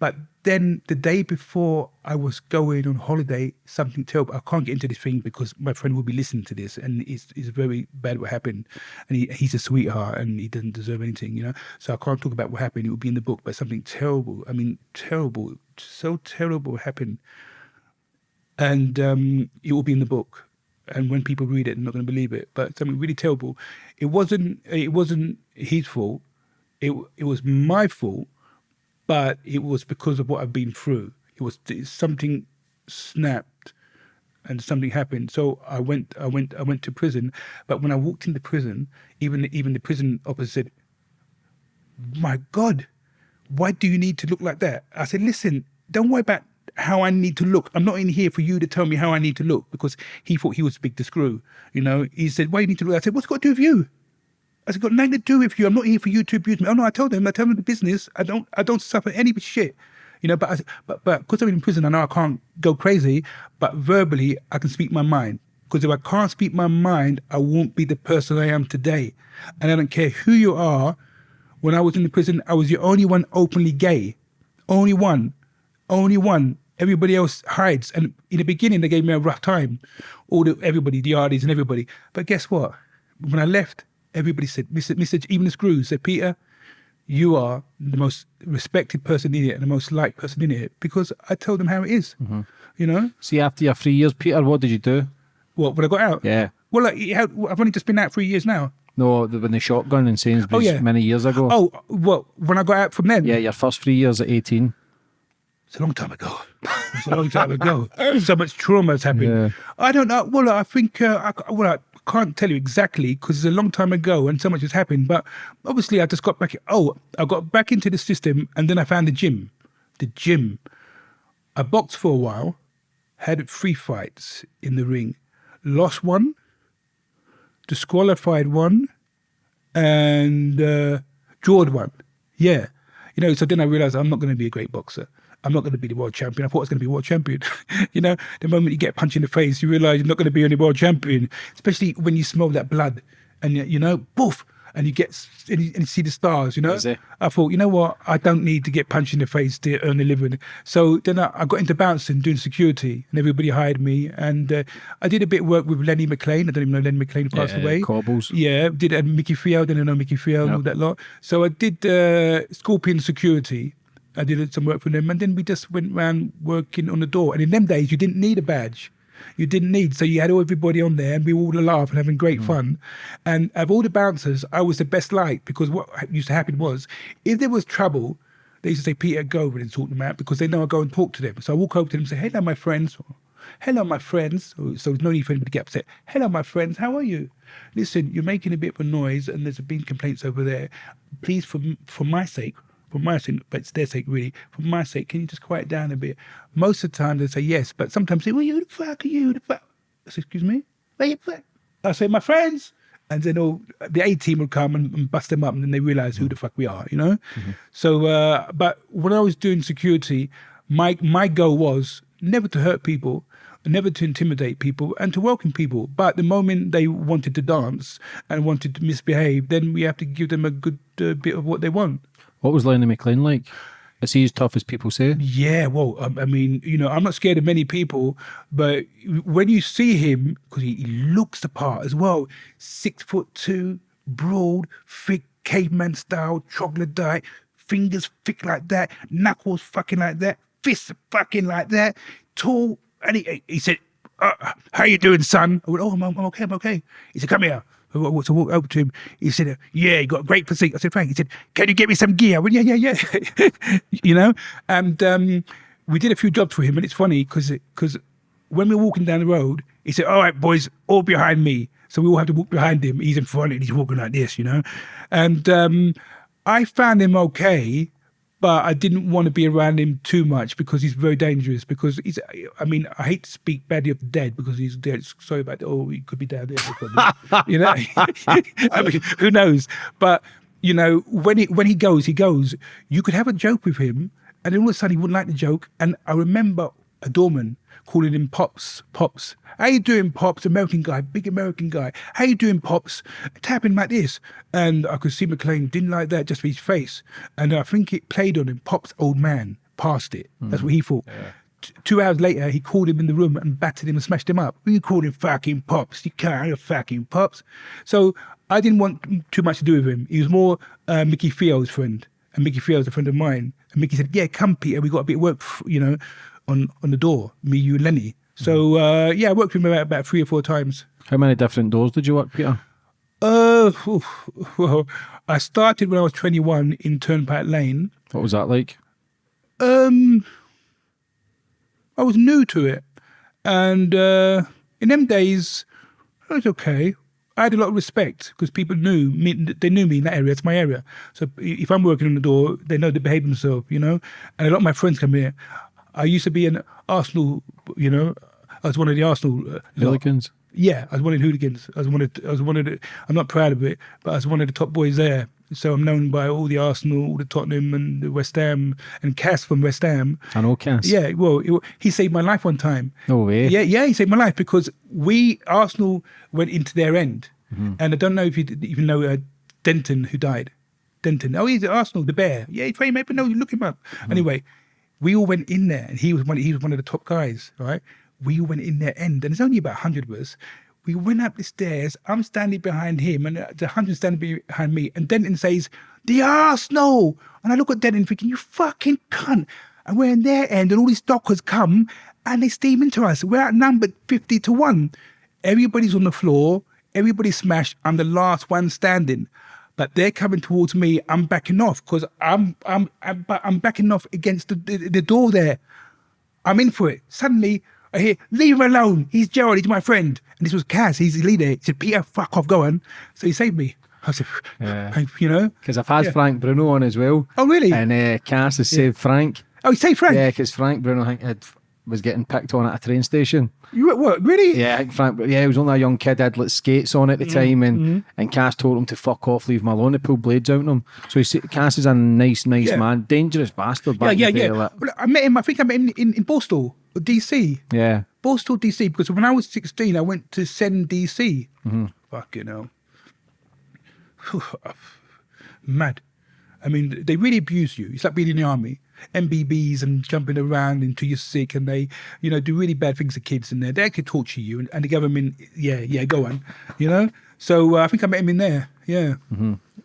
[SPEAKER 2] But then the day before I was going on holiday, something terrible. I can't get into this thing because my friend will be listening to this, and it's, it's very bad what happened. And he, he's a sweetheart, and he doesn't deserve anything, you know. So I can't talk about what happened. It will be in the book, but something terrible. I mean, terrible, so terrible happened, and um, it will be in the book. And when people read it, they're not going to believe it. But something really terrible. It wasn't. It wasn't his fault. It it was my fault but it was because of what I've been through. It was something snapped and something happened. So I went, I went, I went to prison. But when I walked into prison, even even the prison officer said, "My God, why do you need to look like that?" I said, "Listen, don't worry about how I need to look. I'm not in here for you to tell me how I need to look because he thought he was big to screw. You know, he said, "Why do you need to look?" I said, "What's got to do with you?" I said, got nothing to do with you. I'm not here for you to abuse me. Oh no, I told them, I told them the business. I don't, I don't suffer any shit. You know, but I, but but because I'm in prison, I know I can't go crazy. But verbally, I can speak my mind. Because if I can't speak my mind, I won't be the person I am today. And I don't care who you are. When I was in the prison, I was the only one openly gay. Only one. Only one. Everybody else hides. And in the beginning, they gave me a rough time. All the everybody, the artists and everybody. But guess what? When I left, everybody said, Mr. Mr. Even the screws said, Peter, you are the most respected person in it and the most liked person in it because I told them how it is, You know,
[SPEAKER 1] See, after your three years, Peter, what did you do?
[SPEAKER 2] what when I got out.
[SPEAKER 1] Yeah.
[SPEAKER 2] Well, like, how, I've only just been out three years now.
[SPEAKER 1] No, when the shotgun in Sainsbury's
[SPEAKER 2] Oh, yeah.
[SPEAKER 1] many years ago.
[SPEAKER 2] Oh, well, when I got out from then.
[SPEAKER 1] Yeah, your first three years at 18.
[SPEAKER 2] It's a long time ago. It's a long time ago. So much trauma has happened.
[SPEAKER 1] Yeah.
[SPEAKER 2] I don't know. Well, I think, uh, I, well, I can't tell you exactly because it's a long time ago and so much has happened. But obviously, I just got back. Oh, I got back into the system and then I found the gym. The gym. I boxed for a while, had three fights in the ring, lost one, disqualified one, and uh, drawed one. Yeah. You know, so then I realized I'm not going to be a great boxer. I'm not going to be the world champion. I thought I was going to be world champion. you know, the moment you get punched in the face, you realize you're not going to be any world champion, especially when you smell that blood and, you know, poof, and you get, and you, and you see the stars, you know. I thought, you know what, I don't need to get punched in the face to earn a living. So then I, I got into bouncing, doing security, and everybody hired me. And uh, I did a bit of work with Lenny McLean. I don't even know Lenny McLean passed
[SPEAKER 1] Yeah,
[SPEAKER 2] away.
[SPEAKER 1] Cobbles.
[SPEAKER 2] Yeah, did and Mickey Field, didn't know Mickey Field and all that lot. So I did uh, Scorpion Security. I did some work for them, and then we just went around working on the door. And in them days, you didn't need a badge. You didn't need, so you had all everybody on there, and we were all laugh and having great mm. fun. And of all the bouncers, I was the best liked because what used to happen was, if there was trouble, they used to say, "Peter, go over and sort them out," because they know I go and talk to them. So I walk over to them and say, "Hello, my friends." Hello, my friends. So, so there's no need for anybody to get upset. Hello, my friends. How are you? Listen, you're making a bit of a noise, and there's been complaints over there. Please, for for my sake, for my sake, but it's their sake really. For my sake, can you just quiet down a bit? Most of the time they say yes, but sometimes they say, "Well, you the fuck are you? The fuck?" I say, "Excuse me." Where you fuck? I say, "My friends." And then all the A team would come and, and bust them up, and then they realize who the fuck we are, you know. So, uh, but when I was doing security, my my goal was never to hurt people, never to intimidate people, and to welcome people. But the moment they wanted to dance and wanted to misbehave, then we have to give them a good uh, bit of what they want.
[SPEAKER 1] What was Lenny McLean like? Is he as tough as people say?
[SPEAKER 2] Yeah, well, um, I mean, you know, I'm not scared of many people, but when you see him, because he, he looks the part as well, six foot two, broad, thick, caveman style, diet, fingers thick like that, knuckles fucking like that, fists fucking like that, tall. And he, he said, uh, "How you doing, son?" I went, "Oh, I'm, I'm okay, I'm okay." He said, "Come here." I wa- So I walked over to him. He said, "Yeah, you got a great physique." I said, "Frank." He said, "Can you get me some gear?" I went, "Yeah, yeah, yeah." you know, and um, we did a few jobs for him, and it's funny because because when we were walking down the road, he said, "All right, boys, all behind me." So we all have to walk behind him. He's in front, and he's walking like this, you know. And um, I found him okay, but I didn't want to be around him too much because he's very dangerous. Because he's, I mean, I hate to speak badly of the dead because he's dead. Sorry about that. Oh, he could be down there. you know, I mean, who knows? But you know, when he when he goes, he goes. You could have a joke with him, and then all of a sudden he wouldn't like the joke. And I remember a doorman calling him Pops, Pops. How you doing, Pops? American guy, big American guy. How you doing, Pops? Tapping like this. And I could see McLean didn't like that just for his face. And I think it played on him. Pop's old man passed it. That's what he thought. T- Two hours later, he called him in the room and battered him and smashed him up. You called him fucking Pops. You can't, you're fucking Pops. So I didn't want too much to do with him. He was more uh, Mickey Fio's friend. And Mickey Fio's a friend of mine. And Mickey said, yeah, come, Peter. We got a bit of work, you know, on, on the door. Me, you, Lenny. So, uh, yeah, I worked with him about, about three or four times.
[SPEAKER 1] How many different doors did you work, Peter?
[SPEAKER 2] Uh, well, I started when I was 21 in Turnpike Lane.
[SPEAKER 1] What was that like?
[SPEAKER 2] Um, I was new to it, and uh, in them days, it was okay. I had a lot of respect because people knew me. They knew me in that area. It's my area. So if I'm working on the door, they know to behave themselves, you know. And a lot of my friends come here. I used to be an Arsenal, you know. I was one of the Arsenal uh, lot. Yeah, I was one of the hooligans. I was one of I was one of the. I'm not proud of it, but I was one of the top boys there. So I'm known by all the Arsenal, all the Tottenham, and the West Ham, and Cass from West Ham.
[SPEAKER 1] And all Cass.
[SPEAKER 2] Yeah, well, it- he saved my life one time.
[SPEAKER 1] No way.
[SPEAKER 2] Yeah, yeah, he saved my life because we Arsenal went into their end, and I don't know if you even know uh, Denton who died. Denton. Oh, he's at Arsenal, the bear. Yeah, he's very maybe no, you look him up. Anyway, we all went in there, and he was one. He was one of the top guys, right? We all went in their end, and there's only about hundred of us. We went up the stairs. I'm standing behind him, and uh, the hundred standing behind me. And Denton says, "The Arsenal," and I look at Denton, thinking, "You fucking cunt!" And we're in their end, and all these dockers come and they steam into us. We're outnumbered 50 to 1. Everybody's on the floor, everybody's smashed. I'm the last one standing. But they're coming towards me. I'm backing off because I'm I'm I'm, I'm backing off against the, the, the door there. I'm in for it. Suddenly, I hear, leave him alone. He's Gerald. He's my friend. And this was Cass. He's the leader. He said, Peter, fuck off, go on. So he saved me. I said,
[SPEAKER 1] Yeah.
[SPEAKER 2] you know?
[SPEAKER 1] Because I've had
[SPEAKER 2] Yeah.
[SPEAKER 1] Frank Bruno on as well.
[SPEAKER 2] Oh, really?
[SPEAKER 1] And uh, Cass has saved Frank.
[SPEAKER 2] Oh, he saved Frank.
[SPEAKER 1] Yeah, because Frank Bruno had, was getting picked on at a train station.
[SPEAKER 2] You what? Really?
[SPEAKER 1] Yeah, Frank. Yeah, he was only a young kid. Had like skates on at the time, and and Cass told him to fuck off, leave him alone. They pulled blades out on him. So he Cass is a nice, nice
[SPEAKER 2] Yeah.
[SPEAKER 1] man, dangerous bastard.
[SPEAKER 2] Yeah, yeah,
[SPEAKER 1] in
[SPEAKER 2] yeah. Well, I met him. I think I met him in, in Borstal, DC.
[SPEAKER 1] yeah.
[SPEAKER 2] Borstal, DC. Because when I was sixteen, I went to Send, DC.
[SPEAKER 1] Mm-hmm.
[SPEAKER 2] Fucking hell. Mad. I mean, they really abuse you. It's like being in the army. MBBs and jumping around until you're sick, and they, you know, do really bad things to kids in there. They could torture you, and, and the government, yeah, yeah, go on, you know. So uh, I think I met him in there. Yeah.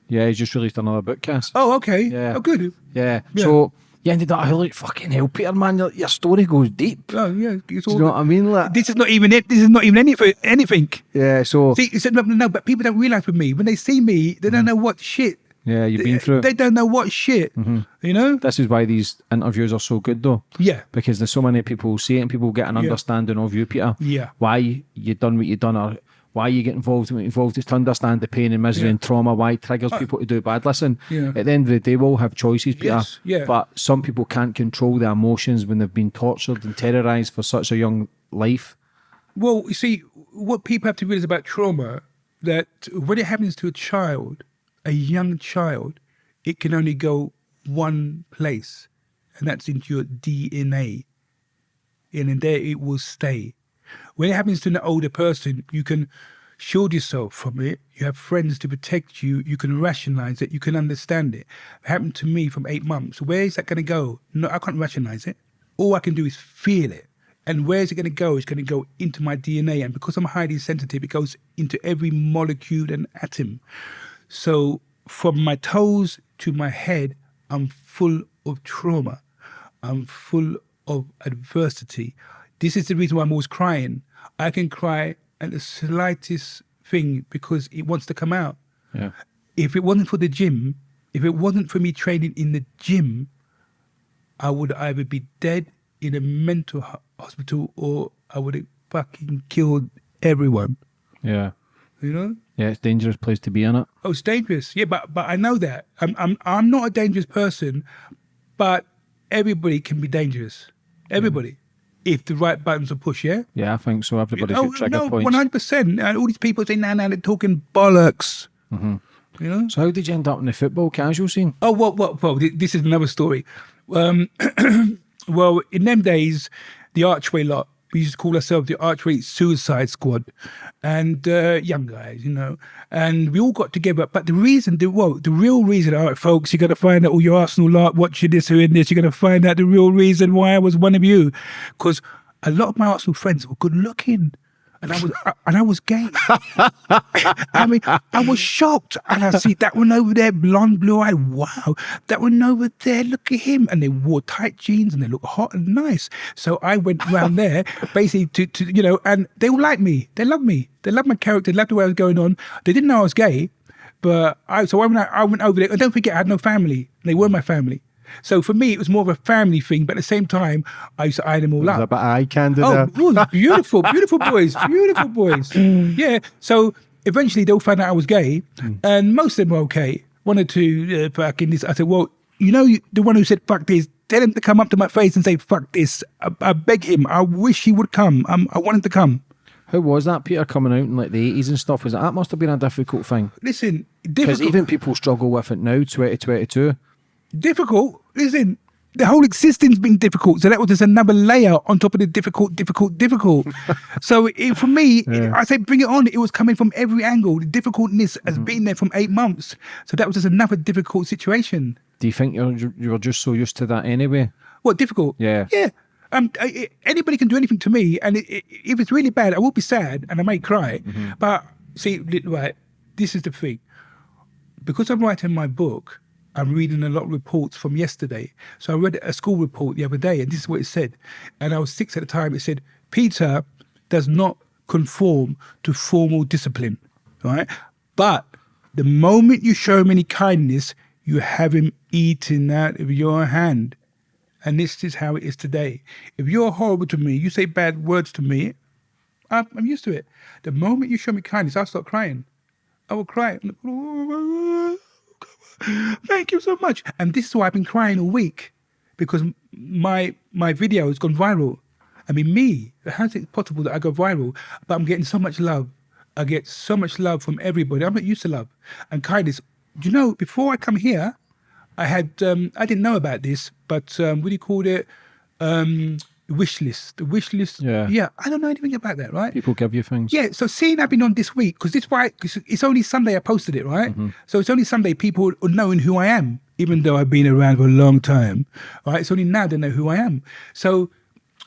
[SPEAKER 1] Yeah, he's just released another book, Cass.
[SPEAKER 2] Oh, okay.
[SPEAKER 1] Yeah.
[SPEAKER 2] Oh, good.
[SPEAKER 1] Yeah.
[SPEAKER 2] Yeah.
[SPEAKER 1] So you ended up like fucking hell, Peter, man. Your, your story goes deep.
[SPEAKER 2] Oh, yeah. It's
[SPEAKER 1] Do you know what I mean? Like,
[SPEAKER 2] This is not even it. This is not even anything. Anything.
[SPEAKER 1] yeah. So
[SPEAKER 2] See, no, no, but people don't realize with me when they see me, they don't know what shit.
[SPEAKER 1] Yeah, you've been through.
[SPEAKER 2] They
[SPEAKER 1] it.
[SPEAKER 2] don't know what shit. You know?
[SPEAKER 1] This is why these interviews are so good, though.
[SPEAKER 2] Yeah.
[SPEAKER 1] because there's so many people who see it and people get an
[SPEAKER 2] Yeah.
[SPEAKER 1] understanding of you, Peter.
[SPEAKER 2] Yeah.
[SPEAKER 1] Why you done what you done or why you get involved in involved is to understand the pain and misery
[SPEAKER 2] Yeah. Uh,
[SPEAKER 1] and trauma, why it triggers people to do bad. Listen,
[SPEAKER 2] Yeah.
[SPEAKER 1] at the end of the day, we all have choices, Peter.
[SPEAKER 2] Yes, yeah.
[SPEAKER 1] But some people can't control their emotions when they've been tortured and terrorized for such a young life.
[SPEAKER 2] Well, you see, what people have to realize about trauma that when it happens to a child, a young child, it can only go one place, and that's into your DNA. And in there it will stay. When it happens to an older person, you can shield yourself from it. You have friends to protect you. You can rationalize it. You can understand it. It happened to me from eight months. Where is that going to go? No, I can't rationalize it. All I can do is feel it. And where is it going to go? It's going to go into my DNA. And because I'm highly sensitive, it goes into every molecule and atom. So from my toes to my head, I'm full of trauma. I'm full of adversity. This is the reason why I'm always crying. I can cry at the slightest thing because it wants to come out.
[SPEAKER 1] Yeah.
[SPEAKER 2] If it wasn't for the gym, if it wasn't for me training in the gym, I would either be dead in a mental hospital or I would have fucking killed everyone.
[SPEAKER 1] Yeah.
[SPEAKER 2] You know?
[SPEAKER 1] Yeah, it's a dangerous place to be in it.
[SPEAKER 2] Oh, it's dangerous. Yeah, but but I know that. I'm I'm I'm not a dangerous person, but everybody can be dangerous. Everybody, if the right buttons are pushed. Yeah.
[SPEAKER 1] Yeah, I think so. Everybody's
[SPEAKER 2] oh
[SPEAKER 1] got trigger
[SPEAKER 2] no,
[SPEAKER 1] points.
[SPEAKER 2] one hundred percent. And all these people say, "Nah, nah, they're talking bollocks." You know.
[SPEAKER 1] So how did you end up in the football casual scene?
[SPEAKER 2] Oh, well, well, well. This is another story. Um, well, in them days, the Archway lot, we used to call ourselves the Archway Suicide Squad, and uh, young guys, you know, and we all got together. But the reason, the well, the real reason, all right, folks, you got to find out all your Arsenal lot watching this or in this. You're going to find out the real reason why I was one of you, because a lot of my Arsenal friends were good looking. And I was, and I was gay. I mean, I was shocked. And I see that one over there, blonde, blue eyed. Wow. That one over there, look at him. And they wore tight jeans and they look hot and nice. So I went around there basically to, to, you know, and they all like me. They love me. They love my character, they loved the way I was going on. They didn't know I was gay. But I, so I went, I went over there. And don't forget, I had no family. They were my family. So for me, it was more of a family thing. But at the same time, I used to eye them all
[SPEAKER 1] There's
[SPEAKER 2] up.
[SPEAKER 1] a bit of eye candy
[SPEAKER 2] Oh,
[SPEAKER 1] there.
[SPEAKER 2] it was beautiful, beautiful boys, beautiful boys. Yeah. So eventually they'll find out I was gay, and most of them were okay. One or two uh, fucking this. I said, well, you know, the one who said fuck this. Tell him to come up to my face and say fuck this. I, I beg him. I wish he would come. Um, I want him to come.
[SPEAKER 1] How was that, Peter, coming out in like the 80s and stuff? Was it, that must have been a difficult thing?
[SPEAKER 2] Listen,
[SPEAKER 1] Because even people struggle with it now, 2022.
[SPEAKER 2] Difficult. Listen, the whole existence been difficult. So that was just another layer on top of the difficult, difficult, difficult. so it, for me, it- I say bring it on. It was coming from every angle. The difficultness has been there from eight months. So that was just another difficult situation.
[SPEAKER 1] Do you think you're, you were just so used to that anyway?
[SPEAKER 2] What difficult?
[SPEAKER 1] Yeah.
[SPEAKER 2] Yeah. Um, I, anybody can do anything to me, and it, if it's really bad, I will be sad and I may cry. But see, right, this is the thing. Because I'm writing my book, I'm reading a lot of reports from yesterday. So I read a school report the other day, and this is what it said. And I was six at the time. It said, Peter does not conform to formal discipline, right? But the moment you show him any kindness, you have him eating out of your hand. And this is how it is today. If you're horrible to me, you say bad words to me, I'm, used to it. The moment you show me kindness, I'll start crying. I will cry. I'm like, "Oh, Thank you so much. And this is why I've been crying all week because my my video has gone viral. I mean, me, how's it possible that I go viral? But I'm getting so much love. I get so much love from everybody. I'm not used to love and kindness. You know, before I come here, I had um, I didn't know about this, but um, what do you call it? Um, wish list. The wish list.
[SPEAKER 1] Yeah.
[SPEAKER 2] Yeah. I don't know anything about that, right?
[SPEAKER 1] People give you things.
[SPEAKER 2] Yeah, so seeing I've been on this week because this why 'cause it's only Sunday I posted it, right? Mm-hmm. So it's only Sunday people are knowing who I am, even though I've been around for a long time, right? It's only now they know who I am. So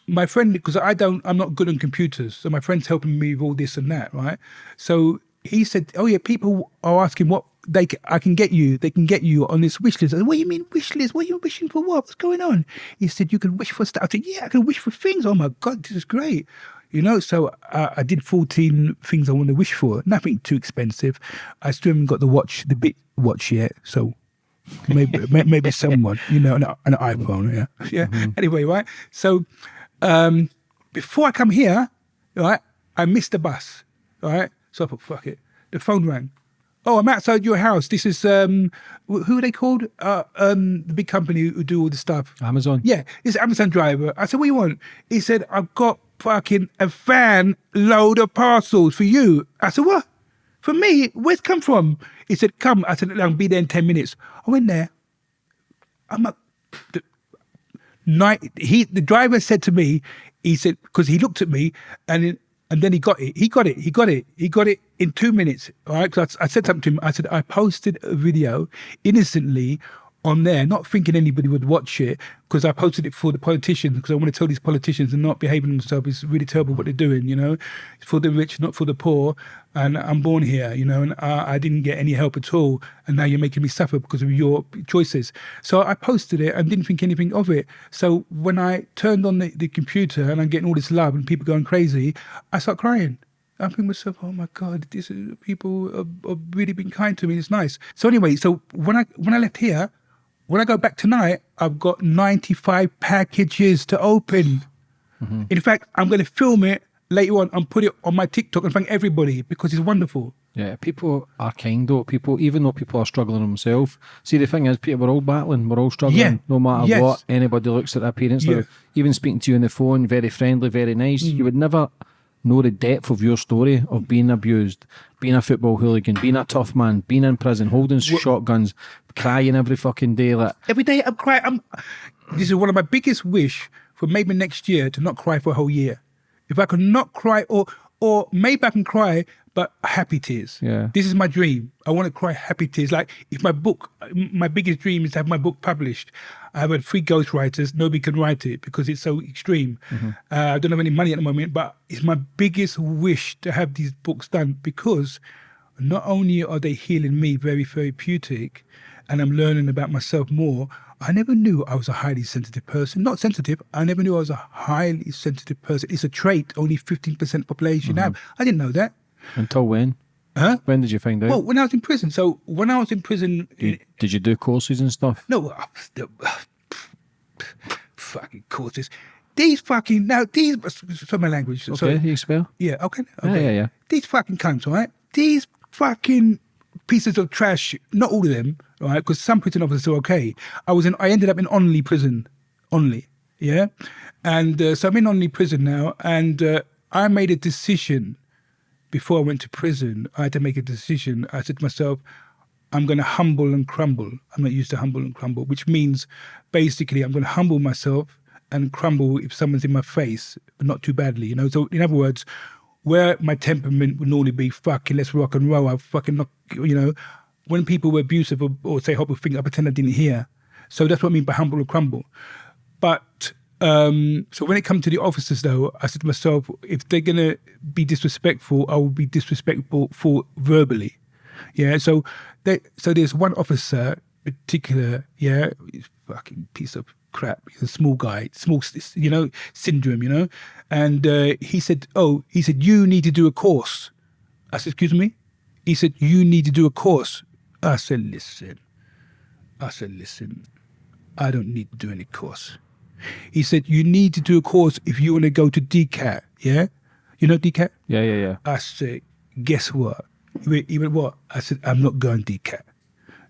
[SPEAKER 2] my friend, because I don't, I'm not good on computers, so my friend's helping me with all this and that, right? So he said, "Oh yeah, people are asking what they I can get you. They can get you on this wish list." I said, "What do you mean wish list? What are you wishing for? What? What's going on?" He said, "You can wish for stuff." I said, "Yeah, I can wish for things." Oh my god, this is great. You know, so uh, I did 14 things I want to wish for. Nothing too expensive. I still haven't got the watch, the bit watch yet. So maybe maybe someone, you know, an, an iPhone. Yeah, yeah. Anyway, right. So um, before I come here, right, I missed the bus. Right, so I thought, fuck it. The phone rang. Oh, I'm outside your house. This is um, who are they called? Uh, um, the big company who do all the stuff.
[SPEAKER 1] Amazon.
[SPEAKER 2] Yeah, it's Amazon driver. I said, what do you want? He said, I've got fucking a van load of parcels for you. I said, what? For me? Where's it come from? He said, come. I said, I'll be there in 10 minutes. I went there. I'm like, the, night, he, the driver said to me, he said, because he looked at me and and then he got it. He got it. He got it. He got it in two minutes. All right. Because I, I said something to him. I said, I posted a video innocently on there, not thinking anybody would watch it because I posted it for the politicians because I want to tell these politicians they're not behaving themselves. It's really terrible what they're doing, you know. It's for the rich, not for the poor. And I'm born here, you know, and I, I didn't get any help at all. And now you're making me suffer because of your choices. So I posted it and didn't think anything of it. So when I turned on the, the computer and I'm getting all this love and people going crazy, I start crying. I think myself, oh my God, these people have, have really been kind to me. It's nice. So anyway, so when I when I left here, when I go back tonight, I've got 95 packages to open. In fact, I'm going to film it later on and put it on my TikTok and thank everybody because it's wonderful.
[SPEAKER 1] Yeah, people are kind though. People, even though people are struggling themselves. See, the thing is, Peter, we're all battling. We're all struggling.
[SPEAKER 2] Yeah,
[SPEAKER 1] No matter
[SPEAKER 2] yes.
[SPEAKER 1] what anybody looks at their parents.
[SPEAKER 2] Yeah. Mm.
[SPEAKER 1] Now, even speaking to you on the phone, very friendly, very nice. You would never know the depth of your story of being abused, being a football hooligan, being a tough man, being in prison, holding shotguns, crying every fucking day. Like,
[SPEAKER 2] Every day I'm crying. I'm, this is one of my biggest wish for maybe next year to not cry for a whole year. If I could not cry, or or maybe I can cry, but happy tears.
[SPEAKER 1] Yeah.
[SPEAKER 2] This is my dream. I want to cry happy tears. Like if my book, my biggest dream is to have my book published. I have had three ghostwriters. Nobody can write it because it's so extreme. Uh, I don't have any money at the moment, but it's my biggest wish to have these books done because not only are they healing me very therapeutic and I'm learning about myself more, I never knew I was a highly sensitive person. Not sensitive, I never knew I was a highly sensitive person. It's a trait only 15% population have. I didn't know that.
[SPEAKER 1] until when?
[SPEAKER 2] Huh?
[SPEAKER 1] When did you find out?
[SPEAKER 2] Well, when I was in prison. So when I was in prison,
[SPEAKER 1] did, did you do courses and stuff?
[SPEAKER 2] no, uh, the- fucking courses. These fucking, now these, sorry my language.
[SPEAKER 1] Okay,
[SPEAKER 2] sorry.
[SPEAKER 1] you spell.
[SPEAKER 2] Yeah, okay.
[SPEAKER 1] Yeah,
[SPEAKER 2] okay.
[SPEAKER 1] yeah, yeah.
[SPEAKER 2] These fucking cunts, right? These fucking pieces of trash, not all of them, right? Because some prison officers are okay. I was in, I ended up in Onley prison. Onley, yeah? And uh, so I'm in Onley prison now, and uh, I made a decision before I went to prison. I had to make a decision. I said to myself, I'm going to humble and crumble. I'm not used to humble and crumble, which means basically I'm going to humble myself and crumble if someone's in my face, but not too badly, you know. So in other words, where my temperament would normally be fucking let's rock and roll, I fucking knock, you know. When people were abusive or, or say horrible things, I pretend I didn't hear. So that's what I mean by humble and crumble. But um, so when it comes to the officers, though, I said to myself, if they're gonna be disrespectful, I will be disrespectful for verbally. Yeah. So they, so there's one officer particular, yeah, fucking piece of crap. He's a small guy, small, you know, syndrome, you know. And uh, he said, oh, he said you need to do a course. I said, excuse me. He said you need to do a course. I said, listen. I said, listen. I don't need to do any course. He said, you need to do a course if you want to go to DCAT, yeah? You know DCAT?
[SPEAKER 1] Yeah, yeah, yeah.
[SPEAKER 2] I said, guess what? He went, he went, what? I said, I'm not going DCAT.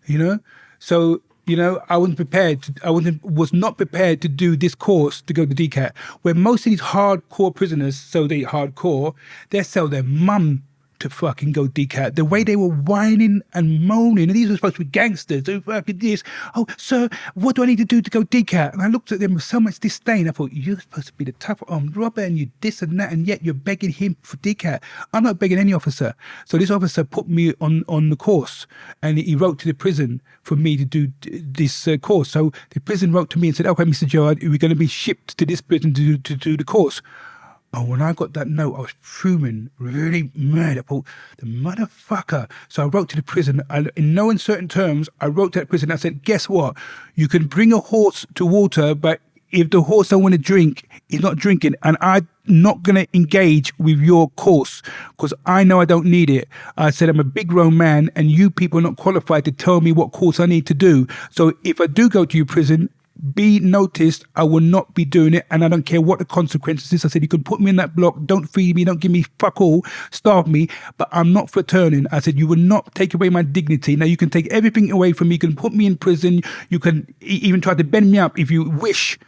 [SPEAKER 2] You know? So, you know, I wasn't prepared to, I wasn't, was not prepared to do this course to go to DCAT, where most of these hardcore prisoners, so they hardcore, they sell their mum to fucking go decat. The way they were whining and moaning, and these were supposed to be gangsters. They fucking this. Oh, sir, what do I need to do to go decat? And I looked at them with so much disdain. I thought, you're supposed to be the tough armed robber, and you this and that, and yet you're begging him for decat. I'm not begging any officer. So this officer put me on on the course, and he wrote to the prison for me to do this uh, course. So the prison wrote to me and said, okay, Mr. Gerard, we're going to be shipped to this prison to, to do the course. Oh, when I got that note, I was fuming, really mad. I thought, the motherfucker. So I wrote to the prison. I, in no uncertain terms, I wrote to that prison. I said, guess what? You can bring a horse to water, but if the horse don't want to drink, he's not drinking. And I'm not going to engage with your course because I know I don't need it. I said, I'm a big grown man and you people are not qualified to tell me what course I need to do. So if I do go to your prison, be noticed. I will not be doing it, and I don't care what the consequences is. I said, you can put me in that block, don't feed me, don't give me fuck all, starve me, but I'm not for turning. I said, you will not take away my dignity. Now you can take everything away from me. You can put me in prison. You can even try to bend me up if you wish,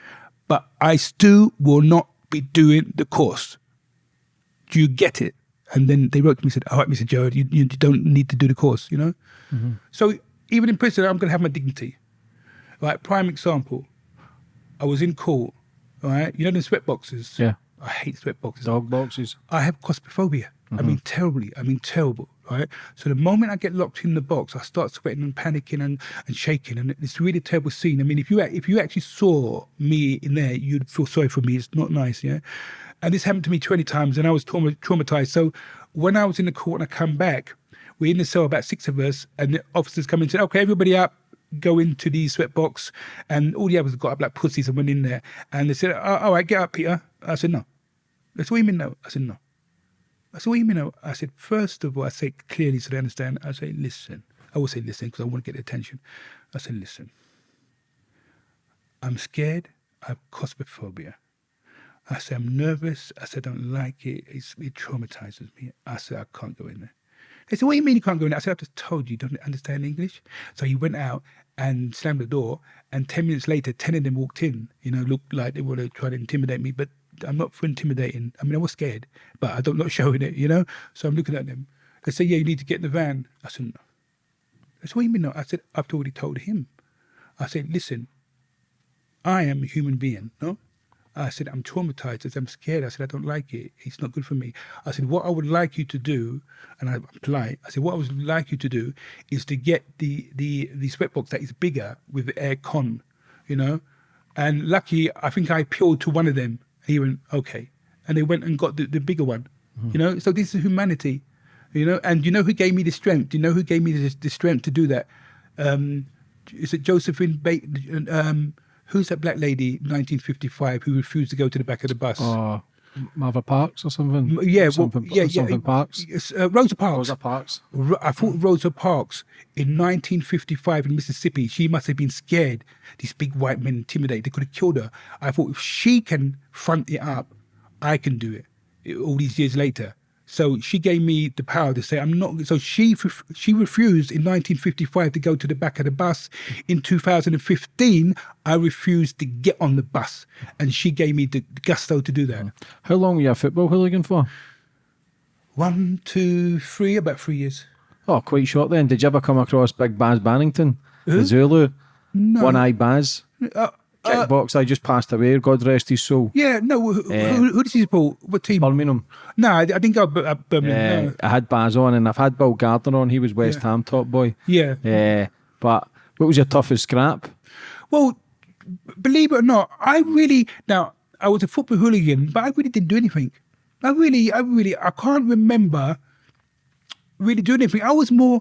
[SPEAKER 2] but I still will not be doing the course. Do you get it? And then they wrote to me and said, all right, Mr. Gerard, you, you don't need to do the course, you know? Mm-hmm. So even in prison, I'm going to have my dignity. Like prime example, I was in court, right? You know the sweat boxes.
[SPEAKER 1] Yeah.
[SPEAKER 2] I hate sweat boxes.
[SPEAKER 1] Dog boxes.
[SPEAKER 2] I have claustrophobia. I mean, mm-hmm. terribly. I mean, terrible. Right. So the moment I get locked in the box, I start sweating and panicking and, and shaking, and it's a really terrible scene. I mean, if you if you actually saw me in there, you'd feel sorry for me. It's not nice. Yeah. And this happened to me 20 times, and I was trauma- traumatized. So when I was in the court and I come back, we're in the cell, about six of us, and the officers come in and say, "Okay, everybody up." Go into the sweatbox and all the others got up like pussies and went in there. And they said, oh, all right, get up, Peter. I said, no. That's what you mean, no? I said, no. I said, what you mean, no? I said, first of all, I say clearly so they understand. I say, listen. I will say listen because I want to get their attention. I said, listen. I'm scared. I have claustrophobia. I said, I'm nervous. I said, I don't like it. It's, it traumatizes me. I said, I can't go in there. They said, What do you mean you can't go in? there? I said, I've just told you, you don't understand English. So he went out and slammed the door. And 10 minutes later, 10 of them walked in, you know, looked like they were to try to intimidate me. But I'm not for intimidating. I mean, I was scared, but I'm not not showing it, you know? So I'm looking at them. They said, Yeah, you need to get in the van. I said, No. They said, What do you mean, no? I said, I've already told him. I said, Listen, I am a human being, no? I said, I'm traumatized. I said, I'm scared. I said, I don't like it. It's not good for me. I said, what I would like you to do, and I'm polite, I said, what I would like you to do is to get the the the sweatbox that is bigger with air con, you know? And lucky, I think I appealed to one of them. He went, okay. And they went and got the, the bigger one, mm-hmm. you know? So this is humanity, you know? And you know who gave me the strength? Do you know who gave me the, the strength to do that? Um, is it Josephine Bateman? Um, who's that black lady, 1955, who refused to go to the back of the bus?
[SPEAKER 1] Oh, Martha Parks or something?
[SPEAKER 2] Yeah,
[SPEAKER 1] something,
[SPEAKER 2] yeah,
[SPEAKER 1] something
[SPEAKER 2] yeah.
[SPEAKER 1] Parks.
[SPEAKER 2] Uh, Rosa Parks.
[SPEAKER 1] Rosa Parks.
[SPEAKER 2] I thought Rosa Parks in 1955 in Mississippi, she must have been scared. These big white men intimidated. They could have killed her. I thought if she can front it up, I can do it. All these years later. So she gave me the power to say I'm not. So she she refused in 1955 to go to the back of the bus. In 2015, I refused to get on the bus, and she gave me the gusto to do that.
[SPEAKER 1] How long were you a football hooligan for?
[SPEAKER 2] One, two, three, about three years.
[SPEAKER 1] Oh, quite short then. Did you ever come across Big Baz Barrington, the Zulu?
[SPEAKER 2] No.
[SPEAKER 1] One Eye Baz,
[SPEAKER 2] Uh,
[SPEAKER 1] kickbox. I just passed away. God rest his soul.
[SPEAKER 2] yeah, no. Who,
[SPEAKER 1] Eh.
[SPEAKER 2] who, who did he support? What team?
[SPEAKER 1] Birmingham.
[SPEAKER 2] no, I, I didn't go to Birmingham.
[SPEAKER 1] Uh,
[SPEAKER 2] no.
[SPEAKER 1] I had Baz on, and I've had Bill Gardner on. He was West
[SPEAKER 2] Yeah.
[SPEAKER 1] Ham top boy.
[SPEAKER 2] Yeah.
[SPEAKER 1] Uh, but what was your toughest scrap?
[SPEAKER 2] Well, believe it or not, I really now I was a football hooligan, but I really didn't do anything. I really, I really, I can't remember really doing anything. I was more,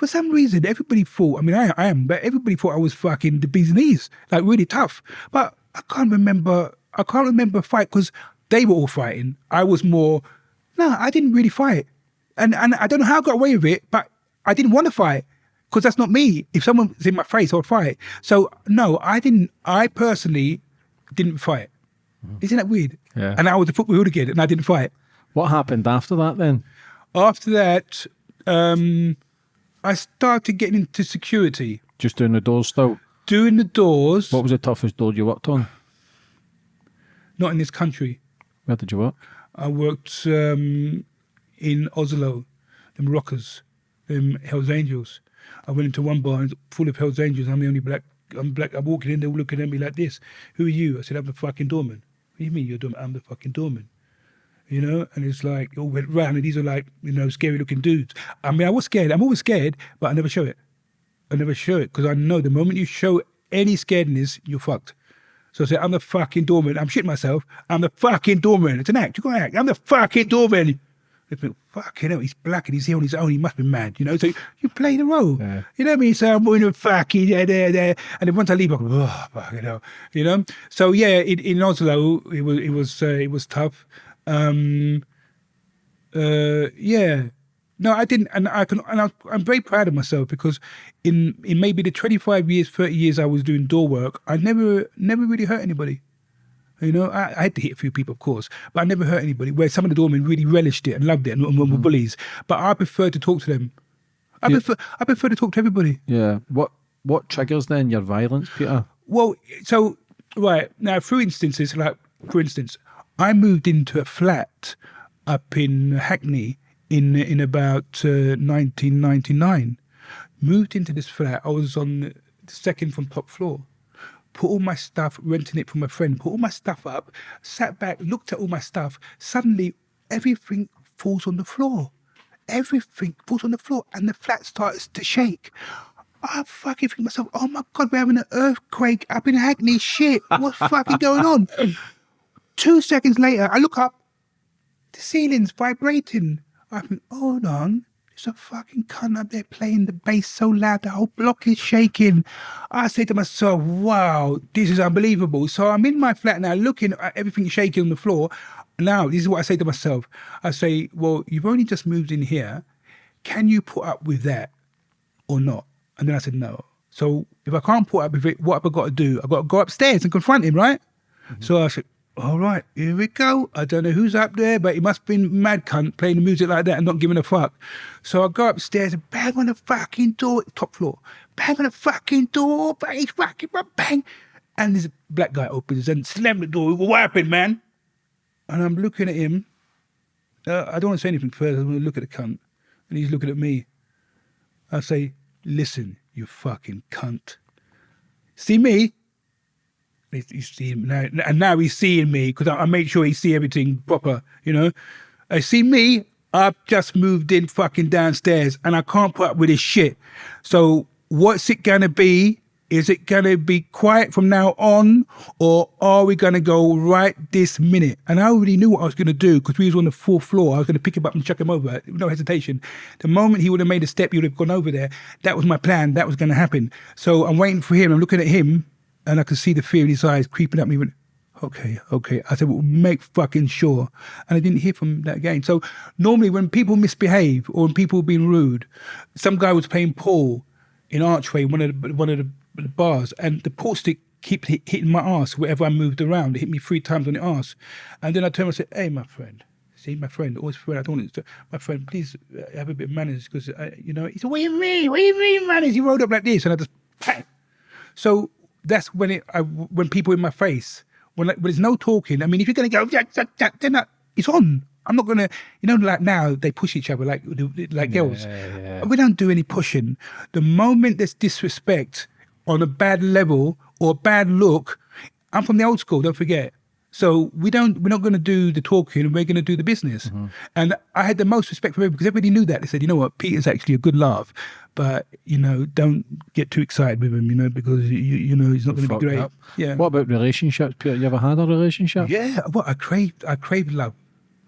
[SPEAKER 2] for some reason, everybody thought. I mean, I, I am, but everybody thought I was fucking the bees knees, like really tough. But I can't remember. I can't remember a fight because they were all fighting. I was more. No, I didn't really fight, and and I don't know how I got away with it, but I didn't want to fight because that's not me. If someone's in my face, I'll fight. So no, I didn't. I personally didn't fight. Isn't that weird?
[SPEAKER 1] Yeah.
[SPEAKER 2] And I was a football hooligan, and I didn't fight.
[SPEAKER 1] What happened after that then?
[SPEAKER 2] After that, um, I started getting into security,
[SPEAKER 1] Just doing the doors still.
[SPEAKER 2] doing the doors.
[SPEAKER 1] What was the toughest door you worked on?
[SPEAKER 2] Not in this country.
[SPEAKER 1] Where did you work?
[SPEAKER 2] I worked um, in Oslo, the Moroccans, them Hells Angels. I went into one bar and full of Hells Angels. I'm the only black. I'm black. I'm walking in, they're looking at me like this. Who are you? I said, I'm the fucking doorman. What do you mean you're doorman? I'm the fucking doorman. You know, and it's like it all went round, and these are like you know scary looking dudes. I mean, I was scared. I'm always scared, but I never show it. I never show it because I know the moment you show any scaredness, you're fucked. So I said, I'm the fucking doorman. I'm shitting myself. I'm the fucking doorman. It's an act. You got to act. I'm the fucking doorman. They think, fucking hell, he's black and he's here on his own. He must be mad, you know. So you play the role.
[SPEAKER 1] Yeah.
[SPEAKER 2] You know what I mean? So I'm going to fucking there, there, there. And then once I leave, I go, oh, fucking hell. You know? So yeah, in, in Oslo, it was, it was, uh, it was tough. Um, uh, yeah. No, I didn't, and I can, and I, I'm very proud of myself because in in maybe the 25 years, 30 years I was doing door work, I never never really hurt anybody. You know, I, I had to hit a few people, of course, but I never hurt anybody. Where some of the doormen really relished it and loved it and, and were bullies, but I prefer to talk to them. I
[SPEAKER 1] Yeah.
[SPEAKER 2] prefer I prefer to talk to everybody.
[SPEAKER 1] Yeah. What What triggers then your violence, Peter?
[SPEAKER 2] Well, so right now, through instances, like for instance, I moved into a flat up in Hackney in in about uh, 1999. Moved into this flat. I was on the second from top floor. Put all my stuff, renting it from a friend. Put all my stuff up. Sat back, looked at all my stuff. Suddenly, everything falls on the floor. Everything falls on the floor, and the flat starts to shake. I fucking think myself, oh my god, we're having an earthquake up in Hackney. Shit, what's fucking going on? Two seconds later, I look up, the ceiling's vibrating. I think, hold on, there's a fucking cunt up there playing the bass so loud, the whole block is shaking. I say to myself, wow, this is unbelievable. So I'm in my flat now, looking at everything shaking on the floor. Now, this is what I say to myself. I say, well, you've only just moved in here. Can you put up with that? or not? And then I said, no. So if I can't put up with it, what have I got to do? I've got to go upstairs and confront him, right? Mm-hmm. So I said, all right, here we go. I don't know who's up there, but he must have been mad cunt playing the music like that and not giving a fuck. So I go upstairs and bang on the fucking door, top floor. Bang on the fucking door, bang, fucking bang. And this black guy opens and slam the door. What happened, man? And I'm looking at him. Uh, I don't want to say anything further. I want to look at the cunt. And he's looking at me. I say, listen, you fucking cunt. See me? He's, he's seeing now, and now he's seeing me because I, I make sure he see everything proper. You know, I see me. I've just moved in fucking downstairs, and I can't put up with this shit. So what's it gonna be? Is it gonna be quiet from now on, or are we gonna go right this minute? And I already knew what I was gonna do because we was on the fourth floor. I was gonna pick him up and chuck him over, no hesitation. The moment he would have made a step, he would have gone over there. That was my plan. That was gonna happen. So I'm waiting for him. I'm looking at him, and I could see the fear in his eyes creeping at me. Went, okay, okay. I said, well, make fucking sure. And I didn't hear from that again. So normally when people misbehave or when people have been rude, some guy was playing pool in Archway, one of the, one of the, bars, and the pool stick kept hit, hitting my ass wherever I moved around. It hit me three times on the ass. And then I turned and said, hey, my friend, See, my friend, always friend. I don't want to. My friend, please uh, have a bit of manners because uh, you know. He said, "What do you mean? What do you mean manners?" He rolled up like this, and I just. So that's when it. I, when people in my face, when like, when there's no talking. I mean, if you're gonna go, jack, jack, jack, then that, it's on. I'm not gonna, you know, like now they push each other like like girls.
[SPEAKER 1] yeah.
[SPEAKER 2] We don't do any pushing. The moment there's disrespect on a bad level or a bad look, I'm from the old school. Don't forget. So we don't. We're not going to do the talking. We're going to do the business.
[SPEAKER 1] Mm-hmm.
[SPEAKER 2] And I had the most respect for him because everybody knew that. They said, you know what, Peter's actually a good laugh, but you know, don't get too excited with him. You know, because you you know he's not going to be great.
[SPEAKER 1] up.
[SPEAKER 2] Yeah.
[SPEAKER 1] What about relationships, Peter? You ever had a relationship?
[SPEAKER 2] Yeah, what I crave, I crave love.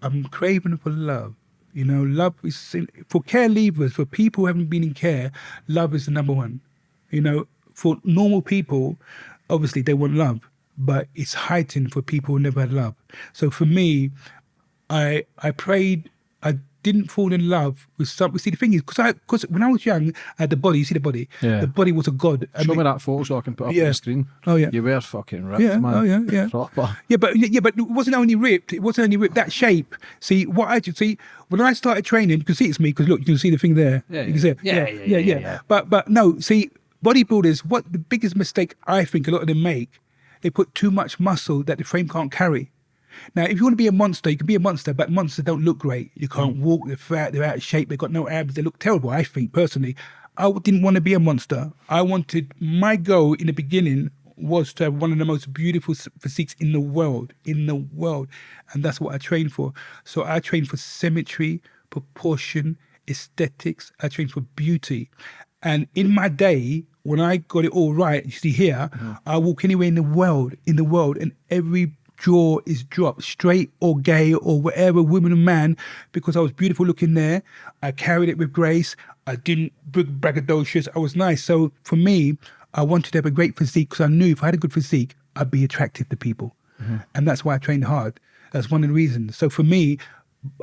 [SPEAKER 2] I'm craving for love. You know, love is for care leavers, for people who haven't been in care. Love is the number one. You know, for normal people, obviously they want love, but it's heightened for people who never had love. So for me, I I prayed. I didn't fall in love with some. See, the thing is, because I because when I was young, I had the body. You see the body.
[SPEAKER 1] Yeah.
[SPEAKER 2] The body was a god. I
[SPEAKER 1] Show
[SPEAKER 2] mean-
[SPEAKER 1] me that photo so I can put up on
[SPEAKER 2] Yeah.
[SPEAKER 1] the screen.
[SPEAKER 2] Oh, yeah.
[SPEAKER 1] You were fucking ripped,
[SPEAKER 2] Yeah,
[SPEAKER 1] man.
[SPEAKER 2] oh, yeah, yeah.
[SPEAKER 1] Proper.
[SPEAKER 2] Yeah, but yeah, but it wasn't only ripped. It wasn't only ripped. That shape. See what I did. See when I started training, you can see it's me because look, you can see the thing there.
[SPEAKER 1] Yeah,
[SPEAKER 2] you can see it.
[SPEAKER 1] Yeah,
[SPEAKER 2] yeah,
[SPEAKER 1] yeah,
[SPEAKER 2] yeah,
[SPEAKER 1] yeah, yeah.
[SPEAKER 2] But but no, see bodybuilders. What the biggest mistake I think a lot of them make, they put too much muscle that the frame can't carry. Now, if you want to be a monster, you can be a monster, but monsters don't look great. You can't mm. walk, they're fat, they're out of shape, they've got no abs, they look terrible, I think, personally. I didn't want to be a monster. I wanted, my goal in the beginning was to have one of the most beautiful physiques in the world, in the world. And that's what I trained for. So I trained for symmetry, proportion, aesthetics, I trained for beauty. And in my day, when I got it all right, you see here, mm. I walk anywhere in the world, in the world, and every jaw is dropped, straight or gay or whatever, woman or man, because I was beautiful looking there. I carried it with grace. I didn't big braggadocious. I was nice. So for me, I wanted to have a great physique because I knew if I had a good physique, I'd be attractive to people. Mm-hmm. And that's why I trained hard. That's one of the reasons. So for me,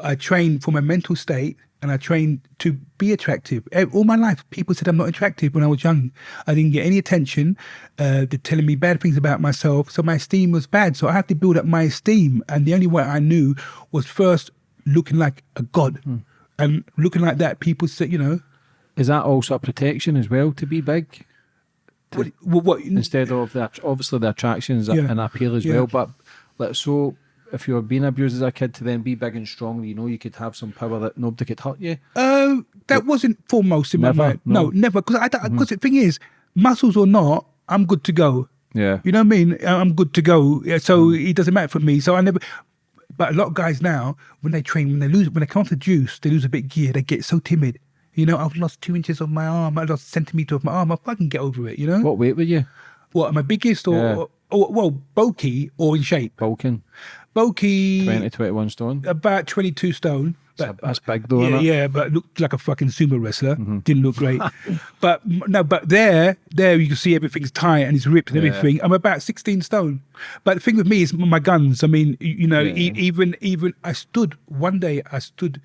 [SPEAKER 2] I trained for my mental state and I trained to be attractive. Eh, All my life, people said I'm not attractive when I was young. I didn't get any attention. Uh, they're telling me bad things about myself. So my esteem was bad. So I had to build up my esteem. And the only way I knew was first looking like a god. And looking like that, people said, you know,
[SPEAKER 1] Is that also a protection as well to be big?
[SPEAKER 2] what, what, what
[SPEAKER 1] Instead of the obviously the attractions
[SPEAKER 2] Yeah.
[SPEAKER 1] and appeal as
[SPEAKER 2] Yeah.
[SPEAKER 1] well, but like so if you were being abused as a kid to then be big and strong, you know you could have some power that nobody could hurt you.
[SPEAKER 2] Uh, that wasn't foremost in
[SPEAKER 1] Never?
[SPEAKER 2] my mind. No,
[SPEAKER 1] No.
[SPEAKER 2] never. Because I, because the thing is, muscles or not, I'm good to go.
[SPEAKER 1] Yeah.
[SPEAKER 2] You know what I mean? I'm good to go. Yeah, So it doesn't matter for me. So I never. But a lot of guys now, when they train, when they lose, when they come off the juice, they lose a bit of gear. They get so timid. You know, I've lost two inches of my arm. I lost a centimeter of my arm. I fucking get over it. You know
[SPEAKER 1] What weight were you?
[SPEAKER 2] what? Am I biggest or,
[SPEAKER 1] Yeah.
[SPEAKER 2] or, or well, bulky or in shape?
[SPEAKER 1] Bulking.
[SPEAKER 2] Bulky,
[SPEAKER 1] 20, 21 stone.
[SPEAKER 2] about twenty-two stone.
[SPEAKER 1] That's,
[SPEAKER 2] But
[SPEAKER 1] that's big though,
[SPEAKER 2] yeah, yeah, but looked like a fucking sumo wrestler.
[SPEAKER 1] Mm-hmm.
[SPEAKER 2] Didn't look great. but no, but there, there you can see everything's tight and it's ripped and
[SPEAKER 1] Yeah.
[SPEAKER 2] everything. I'm about 16 stone. But the thing with me is my guns. I mean, you, know, e- even even I stood one day. I stood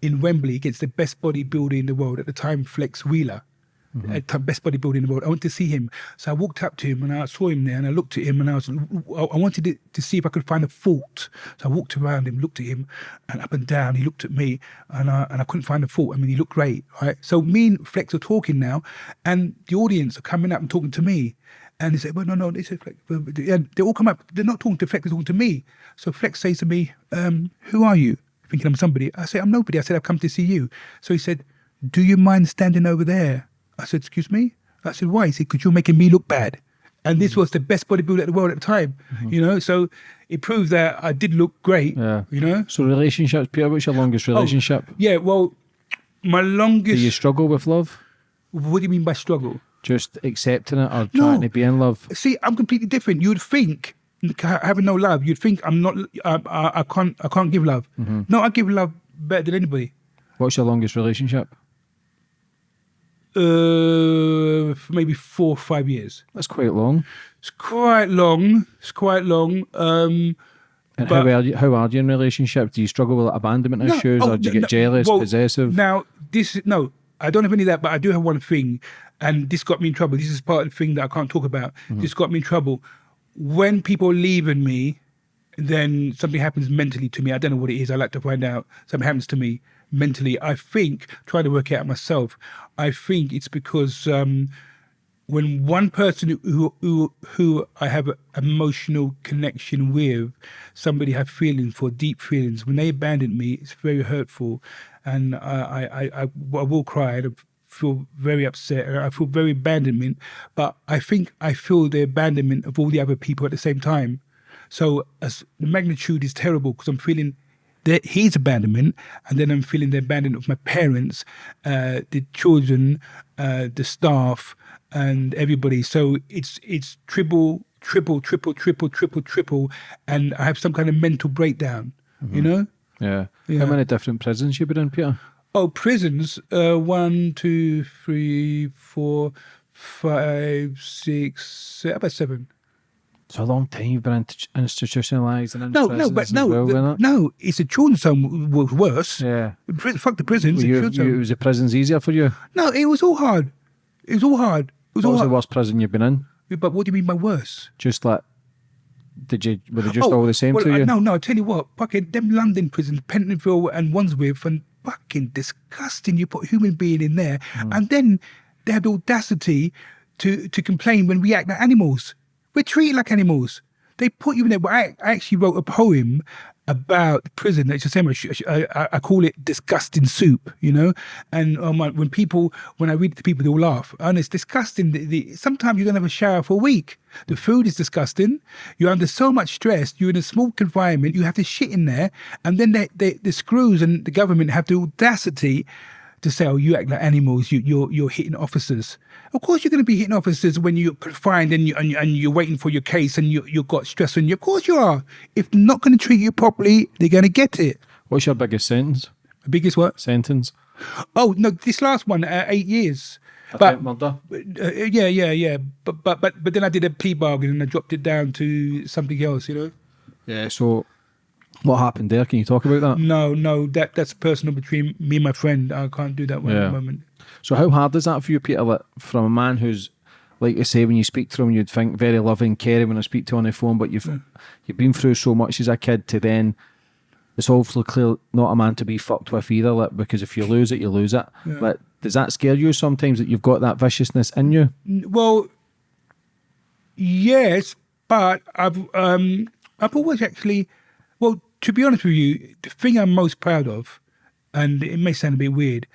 [SPEAKER 2] in Wembley against the best bodybuilder in the world at the time, Flex Wheeler.
[SPEAKER 1] Mm-hmm.
[SPEAKER 2] Time, best bodybuilder in the world. I went to see him, so I walked up to him and I saw him there, and I looked at him and I was, I wanted to, see if I could find a fault. So I walked around him, looked at him, and up and down. He looked at me, and I and I couldn't find a fault. I mean, he looked great, right? So me and Flex are talking now, and the audience are coming up and talking to me. And they say, well, no, no, they. And they all come up, they're not talking to Flex, they're talking to me. So Flex says to me, um, who are you? Thinking I'm somebody. I say, I'm nobody. I said, I've come to see you. So he said, do you mind standing over there? I said, excuse me? I said, why? He said, because you're making me look bad. And this hmm. was the best bodybuilder in the world at the time, mm-hmm. you know? So it proved that I did look great,
[SPEAKER 1] Yeah.
[SPEAKER 2] you know?
[SPEAKER 1] So relationships, Peter, what's your longest oh, relationship?
[SPEAKER 2] Yeah, well, my longest...
[SPEAKER 1] Do you struggle with love?
[SPEAKER 2] what do you mean by struggle?
[SPEAKER 1] Just accepting it or
[SPEAKER 2] No.
[SPEAKER 1] trying to be in love?
[SPEAKER 2] See, I'm completely different. You'd think having no love, you'd think I'm not. I, I, I can't. I can't give love. Mm-hmm. No, I give love better than anybody.
[SPEAKER 1] What's your longest relationship?
[SPEAKER 2] Uh, for maybe four or five years.
[SPEAKER 1] That's quite long.
[SPEAKER 2] It's quite long. It's quite long. Um,
[SPEAKER 1] And how are you? How are you in relationship? Do you struggle with abandonment
[SPEAKER 2] No,
[SPEAKER 1] issues,
[SPEAKER 2] oh,
[SPEAKER 1] or do you
[SPEAKER 2] no,
[SPEAKER 1] get jealous,
[SPEAKER 2] well,
[SPEAKER 1] possessive?
[SPEAKER 2] Now, this no, I don't have any of that, but I do have one thing, and this got me in trouble. This is part of the thing that I can't talk about.
[SPEAKER 1] Mm-hmm.
[SPEAKER 2] This got me in trouble. When people are leaving me, then something happens mentally to me. I don't know what it is. I like to find out. Something happens to me mentally. I think, trying to work it out myself, I think it's because um, when one person who who who I have an emotional connection with, somebody I have feelings for, deep feelings, when they abandon me, it's very hurtful, and I I I, I will cry. I feel very upset. I feel very abandonment, but I think I feel the abandonment of all the other people at the same time. So as the magnitude is terrible because I'm feeling that his abandonment, and then I'm feeling the abandonment of my parents, uh, the children, uh, the staff, and everybody. So it's it's triple, triple, triple, triple, triple, triple, and I have some kind of mental breakdown. You know?
[SPEAKER 1] Yeah.
[SPEAKER 2] Yeah.
[SPEAKER 1] How many different prisons you been in, Peter?
[SPEAKER 2] Oh, prisons. Uh, one, two, three, four, five, six, seven, about seven.
[SPEAKER 1] It's a long time you've been institutionalised and in
[SPEAKER 2] No, no, but no,
[SPEAKER 1] well,
[SPEAKER 2] the- no. It's a children's home was worse.
[SPEAKER 1] Yeah.
[SPEAKER 2] Fuck the prisons.
[SPEAKER 1] You, you, was the prisons easier for you?
[SPEAKER 2] No, it was all hard. It was all hard. It was
[SPEAKER 1] What
[SPEAKER 2] all
[SPEAKER 1] was the worst prison you've been in?
[SPEAKER 2] But what do you mean by worse?
[SPEAKER 1] Just like, did you, were they just
[SPEAKER 2] Oh,
[SPEAKER 1] all the same
[SPEAKER 2] well,
[SPEAKER 1] to you?
[SPEAKER 2] No, no. I tell you what, fucking them London prisons, Pentonville and Wandsworth, and fucking disgusting. You put a human being in there,
[SPEAKER 1] Hmm.
[SPEAKER 2] and then they have the audacity to to complain when we act like animals. We're treated like animals. They put you in there. I, I actually wrote a poem about prison. It's the same. I, I, call it disgusting soup. You know, and um, when people, when I read it to people, they all laugh. And it's disgusting. The, the, sometimes you don't have a shower for a week. The food is disgusting. You're under so much stress. You're in a small confinement. You have to shit in there, and then they, they, the screws and the government have the audacity to say, "Oh, you act like animals. You, you're you're hitting officers." Of course, you're going to be hitting officers when you're confined and you and, you- and you're waiting for your case and you you've got stress on you. Of course, you are. If they're not going to treat you properly, they're going to get it.
[SPEAKER 1] What's your biggest sentence?
[SPEAKER 2] The biggest what?
[SPEAKER 1] Sentence?
[SPEAKER 2] Oh no, this last one, uh, eight years.
[SPEAKER 1] Attempt
[SPEAKER 2] But uh, yeah, yeah, yeah. But but but but then I did a plea bargain and I dropped it down to something else. You know.
[SPEAKER 1] Yeah. So, what happened there? Can you talk about that?
[SPEAKER 2] No, no, that that's personal between me and my friend. I can't do that one at the moment.
[SPEAKER 1] So, how hard is that for you, Peter? Like, from a man who's, like you say, when you speak to him, you'd think very loving, caring when I speak to him on the phone, but you've you've been through so much as a kid to then. It's obviously clear not a man to be fucked with either, like, because if you lose it, you lose it. Like, does that scare you sometimes that you've got that viciousness in you?
[SPEAKER 2] Well, yes, but I've um I've always actually, to be honest with you, the thing I'm most proud of, and it may sound a bit weird,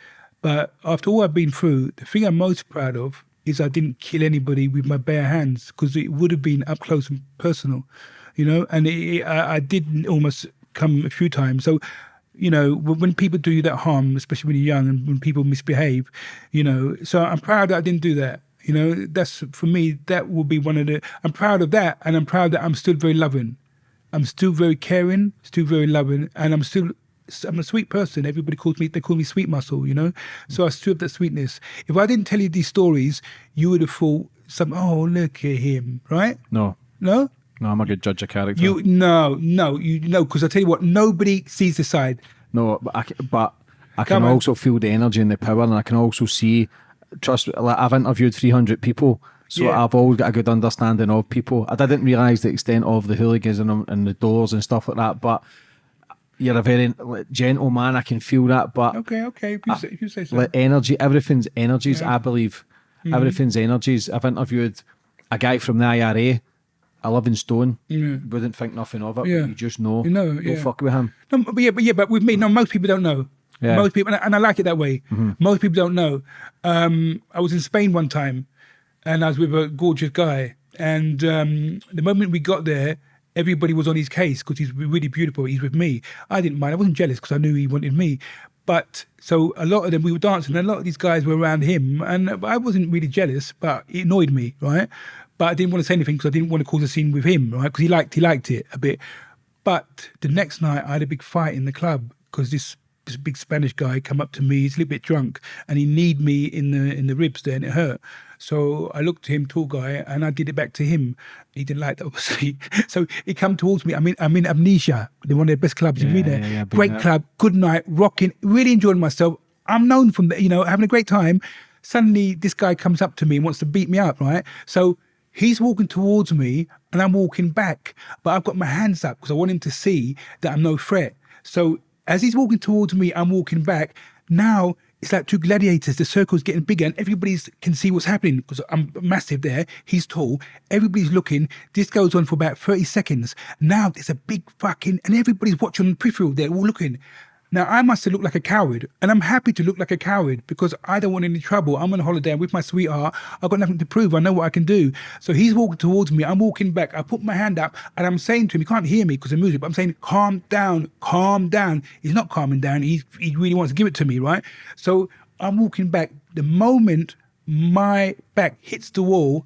[SPEAKER 2] but after all I've been through, the thing I'm most proud of is I didn't kill anybody with my bare hands because it would have been up close and personal, you know. And it, I, I did almost come a few times, so. You know, when people do you that harm, especially when you're young and when people misbehave, you know. So I'm proud that I didn't do that. You know, that's for me. That will be one of the. I'm proud of that, and I'm proud that I'm still very loving. I'm still very caring, still very loving, and I'm still. I'm a sweet person. Everybody calls me. They call me Sweet Muscle. You know, so I still have that sweetness. If I didn't tell you these stories, you would have thought some. Oh, look at him, right?
[SPEAKER 1] No,
[SPEAKER 2] No,
[SPEAKER 1] no, I'm a good judge of character.
[SPEAKER 2] you no no you no because I tell you what, nobody sees the side.
[SPEAKER 1] No, but I, but I can
[SPEAKER 2] on.
[SPEAKER 1] also feel the energy and the power, and I can also see. Trust, like I've interviewed 300 people, so
[SPEAKER 2] Yeah.
[SPEAKER 1] I've always got a good understanding of people. I didn't realise the extent of the hooliganism and, and the doors and stuff like that, but you're a very gentle man. I can feel that, but
[SPEAKER 2] Okay, okay. If you say, if you say so.
[SPEAKER 1] energy, everything's energies. I believe
[SPEAKER 2] Mm-hmm.
[SPEAKER 1] everything's energies. I've interviewed a guy from the IRA, 11 stone,
[SPEAKER 2] Yeah.
[SPEAKER 1] wouldn't think nothing of it.
[SPEAKER 2] Yeah.
[SPEAKER 1] But you just know.
[SPEAKER 2] You know,
[SPEAKER 1] Don't
[SPEAKER 2] yeah.
[SPEAKER 1] fuck with him.
[SPEAKER 2] No, but yeah, but yeah, but with me, no, most people don't know.
[SPEAKER 1] Yeah.
[SPEAKER 2] Most people, and I, and I like it that way. Most people don't know. Um, I was in Spain one time, and I was with a gorgeous guy. And um, the moment we got there, everybody was on his case because he's really beautiful. He's with me. I didn't mind. I wasn't jealous because I knew he wanted me. But so a lot of them, we were dancing, and a lot of these guys were around him, and I wasn't really jealous, but it annoyed me, right? But I didn't want to say anything because I didn't want to cause a scene with him, right? Because he liked he liked it a bit. But the next night, I had a big fight in the club because this this big Spanish guy come up to me. He's a little bit drunk, and he kneed me in the in the ribs there, and it hurt. So I looked to him, tall guy, and I did it back to him. He didn't like that, obviously. So he come towards me. I mean, I'm in Amnesia. One of the best clubs in
[SPEAKER 1] Yeah,
[SPEAKER 2] there.
[SPEAKER 1] yeah, yeah,
[SPEAKER 2] Great club, good night, rocking, really enjoying myself. I'm known from the, you know, having a great time. Suddenly, this guy comes up to me and wants to beat me up, right? So He's walking towards me and I'm walking back, but I've got my hands up because I want him to see that I'm no threat. So as he's walking towards me, I'm walking back. Now it's like two gladiators. The circle's getting bigger and everybody can see what's happening because I'm massive there. He's tall. Everybody's looking. This goes on for about 30 seconds. Now there's a big fucking, and everybody's watching on the peripheral. They're all looking. Now, I must have looked like a coward, and I'm happy to look like a coward because I don't want any trouble. I'm on holiday I'm with my sweetheart. I've got nothing to prove. I know what I can do. So he's walking towards me. I'm walking back. I put my hand up, and I'm saying to him, he can't hear me because of music, but I'm saying, calm down, calm down. He's not calming down. He's, he really wants to give it to me, right? So I'm walking back. The moment my back hits the wall,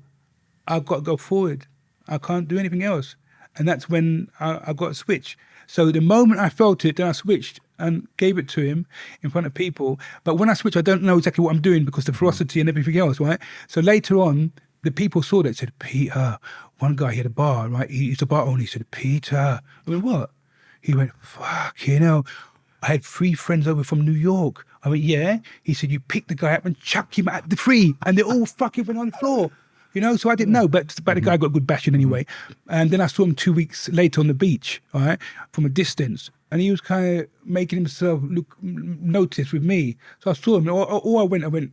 [SPEAKER 2] I've got to go forward. I can't do anything else. And that's when I, I got to switch. So the moment I felt it, then I switched and gave it to him in front of people. But when I switch, I don't know exactly what I'm doing because the ferocity and everything else, right? So later on, the people saw that said, Peter, one guy, he had a bar, right? He used a bar owner. He said, Peter. I went, what? He went, fuck, you know, I had three friends over from New York. I went, yeah. He said, you pick the guy up and chuck him at the tree. And they all fucking went on the floor. You know, so I didn't know, but, but the mm-hmm. guy got good bashing anyway. And then I saw him two weeks later on the beach, all right, from a distance and he was kind of making himself look notice with me. So I saw him, or, or I went, I went,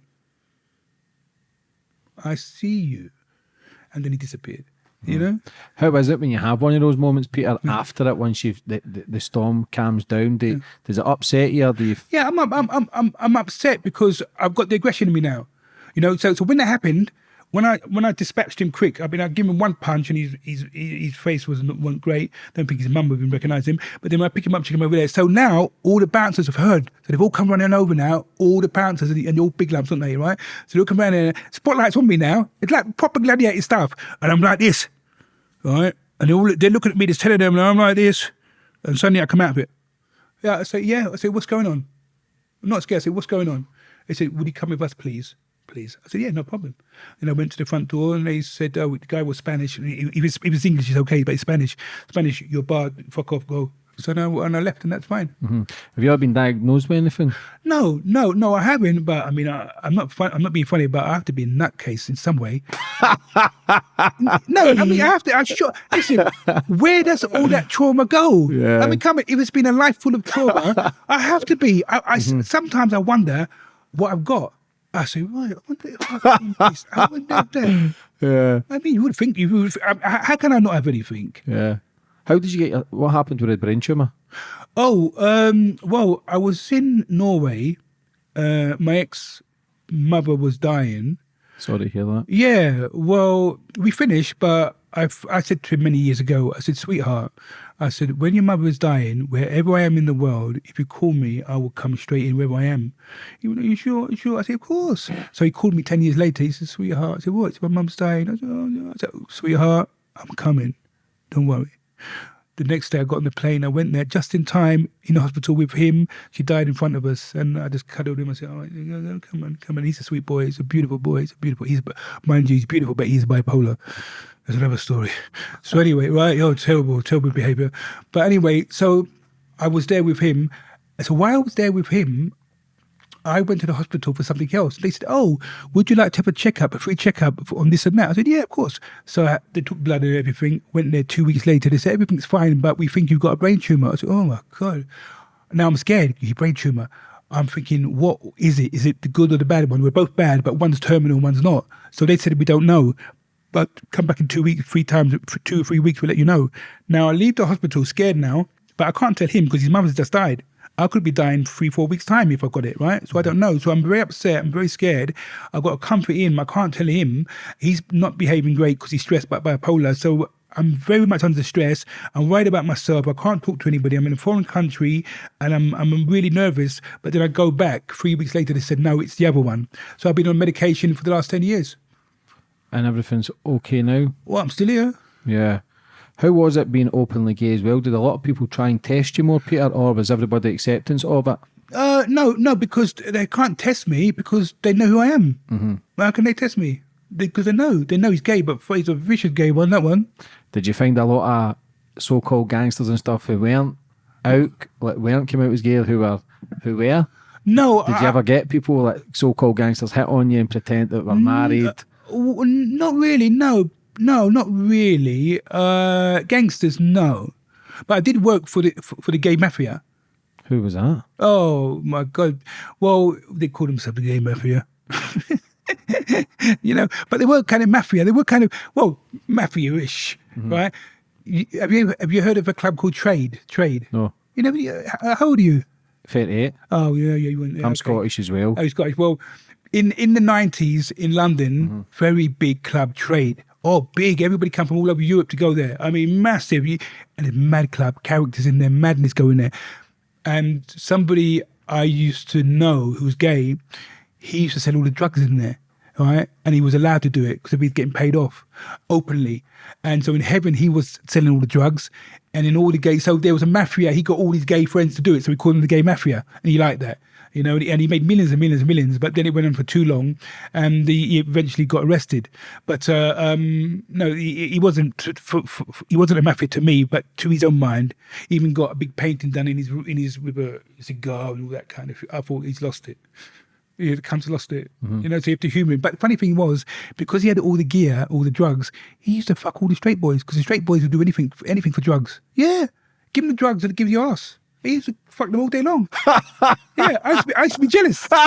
[SPEAKER 2] I see you, and then he disappeared. You hmm. know,
[SPEAKER 1] How is it when you have one of those moments, Peter? Hmm. After it, once you've the, the, the storm calms down, do, does it upset you? Or do you?
[SPEAKER 2] yeah, I'm, I'm, I'm, I'm, I'm upset because I've got the aggression in me now. You know, so so when that happened, when I when I dispatched him quick, I mean, I give him one punch and his his his face wasn't wasn't great. Don't think his mum would even recognise him. But then when I pick him up, check him over there. So now all the bouncers have heard. So they've all come running over now. All the bouncers and, and all big lumps, aren't they? Right? So they'll come around. Spotlights on me now. It's like proper gladiator stuff. And I'm like this, right? And they're all they're looking at me, just telling them, and I'm like this. And suddenly I come out of it. Yeah, I say, yeah. I say, what's going on? I'm not scared. I say, what's going on? They said, would you come with us, please? Please. I said, yeah, no problem. And I went to the front door and they said, oh, the guy was Spanish. And he, he was, he was English, he's okay, but he's Spanish. Spanish, you're barred, fuck off, go. So now, and I left and that's fine.
[SPEAKER 1] hmm Have you ever been diagnosed with anything?
[SPEAKER 2] No, no, no, I haven't. But I mean, I, I'm not. Fun, I'm not being funny, but I have to be a nutcase in some way. no, I mean, I have to. I'm sure. Listen, where does all that trauma go?
[SPEAKER 1] Yeah.
[SPEAKER 2] I mean, come on, if it's been a life full of trauma, I have to be. I, I sometimes I wonder what I've got. I say, right, I wonder if I've been this. I wonder that.
[SPEAKER 1] Yeah,
[SPEAKER 2] I mean, you would think you would. I- I- How can I not have anything?
[SPEAKER 1] yeah. How did you get? What happened with the brain tumor?
[SPEAKER 2] Oh, um, well, I was in Norway. Uh, my ex mother was dying.
[SPEAKER 1] Sorry to hear that.
[SPEAKER 2] Yeah, well, we finished, but I, I said to him many years ago, I said, sweetheart, I said, when your mother is dying, wherever I am in the world, if you call me, I will come straight in wherever I am. He went, are you sure? Are you sure? I said, of course. So he called me 10 years later. He said, sweetheart, I said, what? My mum's dying. I said, oh, yeah. I said, sweetheart, I'm coming. Don't worry. The next day I got on the plane. I went there just in time in the hospital with him. She died in front of us, and I just cuddled him. I said, "All right, come on, come on." He's a sweet boy. He's a beautiful boy. He's a beautiful. He's mind you, he's beautiful, but he's bipolar. That's another story. So anyway, right? Oh, terrible, terrible behavior. But anyway, so I was there with him. So while I was there with him, I went to the hospital for something else. They said, "Oh, would you like to have a checkup, a free checkup on this and that?" I said, "Yeah, of course." So I, they took blood and everything. Went there two weeks later. They said everything's fine, but we think you've got a brain tumor. I said, "Oh my god!" Now I'm scared. Brain tumor. I'm thinking, what is it? Is it the good or the bad one? We're both bad, but one's terminal, one's not. So they said we don't know. But come back in two weeks, three times, two or three weeks, we'll let you know. Now I leave the hospital scared now, but I can't tell him because his mother's just died. I could be dying three, four weeks' time if I got it, right? So I don't know. So I'm very upset. I'm very scared. I've got to comfort him. I can't tell him. He's not behaving great because he's stressed by bipolar. So I'm very much under stress. I'm worried about myself. I can't talk to anybody. I'm in a foreign country and I'm, I'm really nervous. But then I go back. Three weeks later, they said, no, it's the other one. So I've been on medication for the last 10 years.
[SPEAKER 1] And everything's okay now.
[SPEAKER 2] Well, I'm still here.
[SPEAKER 1] Yeah. How was it being openly gay as well? Did a lot of people try and test you more, Peter, or was everybody acceptance of it?
[SPEAKER 2] Uh, no, no, because they can't test me because they know who I am. Mm-hmm. How can they test me? Because they, know, they know he's gay, but he's a vicious gay one. That one.
[SPEAKER 1] Did you find a lot of so-called gangsters and stuff who weren't out, like weren't came out as gay, who were, who were?
[SPEAKER 2] No,
[SPEAKER 1] Did
[SPEAKER 2] I,
[SPEAKER 1] you ever get people like so-called gangsters hit on you and pretend that were married?
[SPEAKER 2] w- not really. No, no, not really. Uh, gangsters, no. But I did work for the for, for the gay mafia.
[SPEAKER 1] Who was that?
[SPEAKER 2] Oh my god! Well, they called themselves the gay mafia. you know, but they were kind of mafia. They were kind of well, mafia-ish, right? You, have you have you heard of a club called Trade? Trade.
[SPEAKER 1] No,
[SPEAKER 2] You know, how old are you?
[SPEAKER 1] thirty-eight.
[SPEAKER 2] Oh yeah, yeah. You went, yeah,
[SPEAKER 1] I'm
[SPEAKER 2] okay.
[SPEAKER 1] Scottish as well.
[SPEAKER 2] Oh, Scottish. Well, in in the nineties in London, very big club trade. Oh, big! Everybody come from all over Europe to go there. I mean, massive. And it's mad club characters in there, madness going there. And somebody I used to know who was gay, he used to sell all the drugs in there, right? And he was allowed to do it because he's getting paid off openly. And so in heaven, he was selling all the drugs, and in all the gay. So there was a mafia. He got all his gay friends to do it, so we called him the gay mafia, and he liked that. You know, and he made millions and millions and millions, but then it went on for too long, and he he eventually got arrested. But uh, um, no, he, he wasn't. For, for, he wasn't a mafia to me, but to his own mind, he even got a big painting done in his in his with a cigar and all that kind of. I thought he's lost it. Yeah, the to lost it. You know, so you have to humour him. But the funny thing was, because he had all the gear, all the drugs, he used to fuck all the straight boys because the straight boys would do anything, anything for drugs. Yeah, give them the drugs and give you ass. He used to fuck them all day long. yeah, I used, to be, I used to be jealous.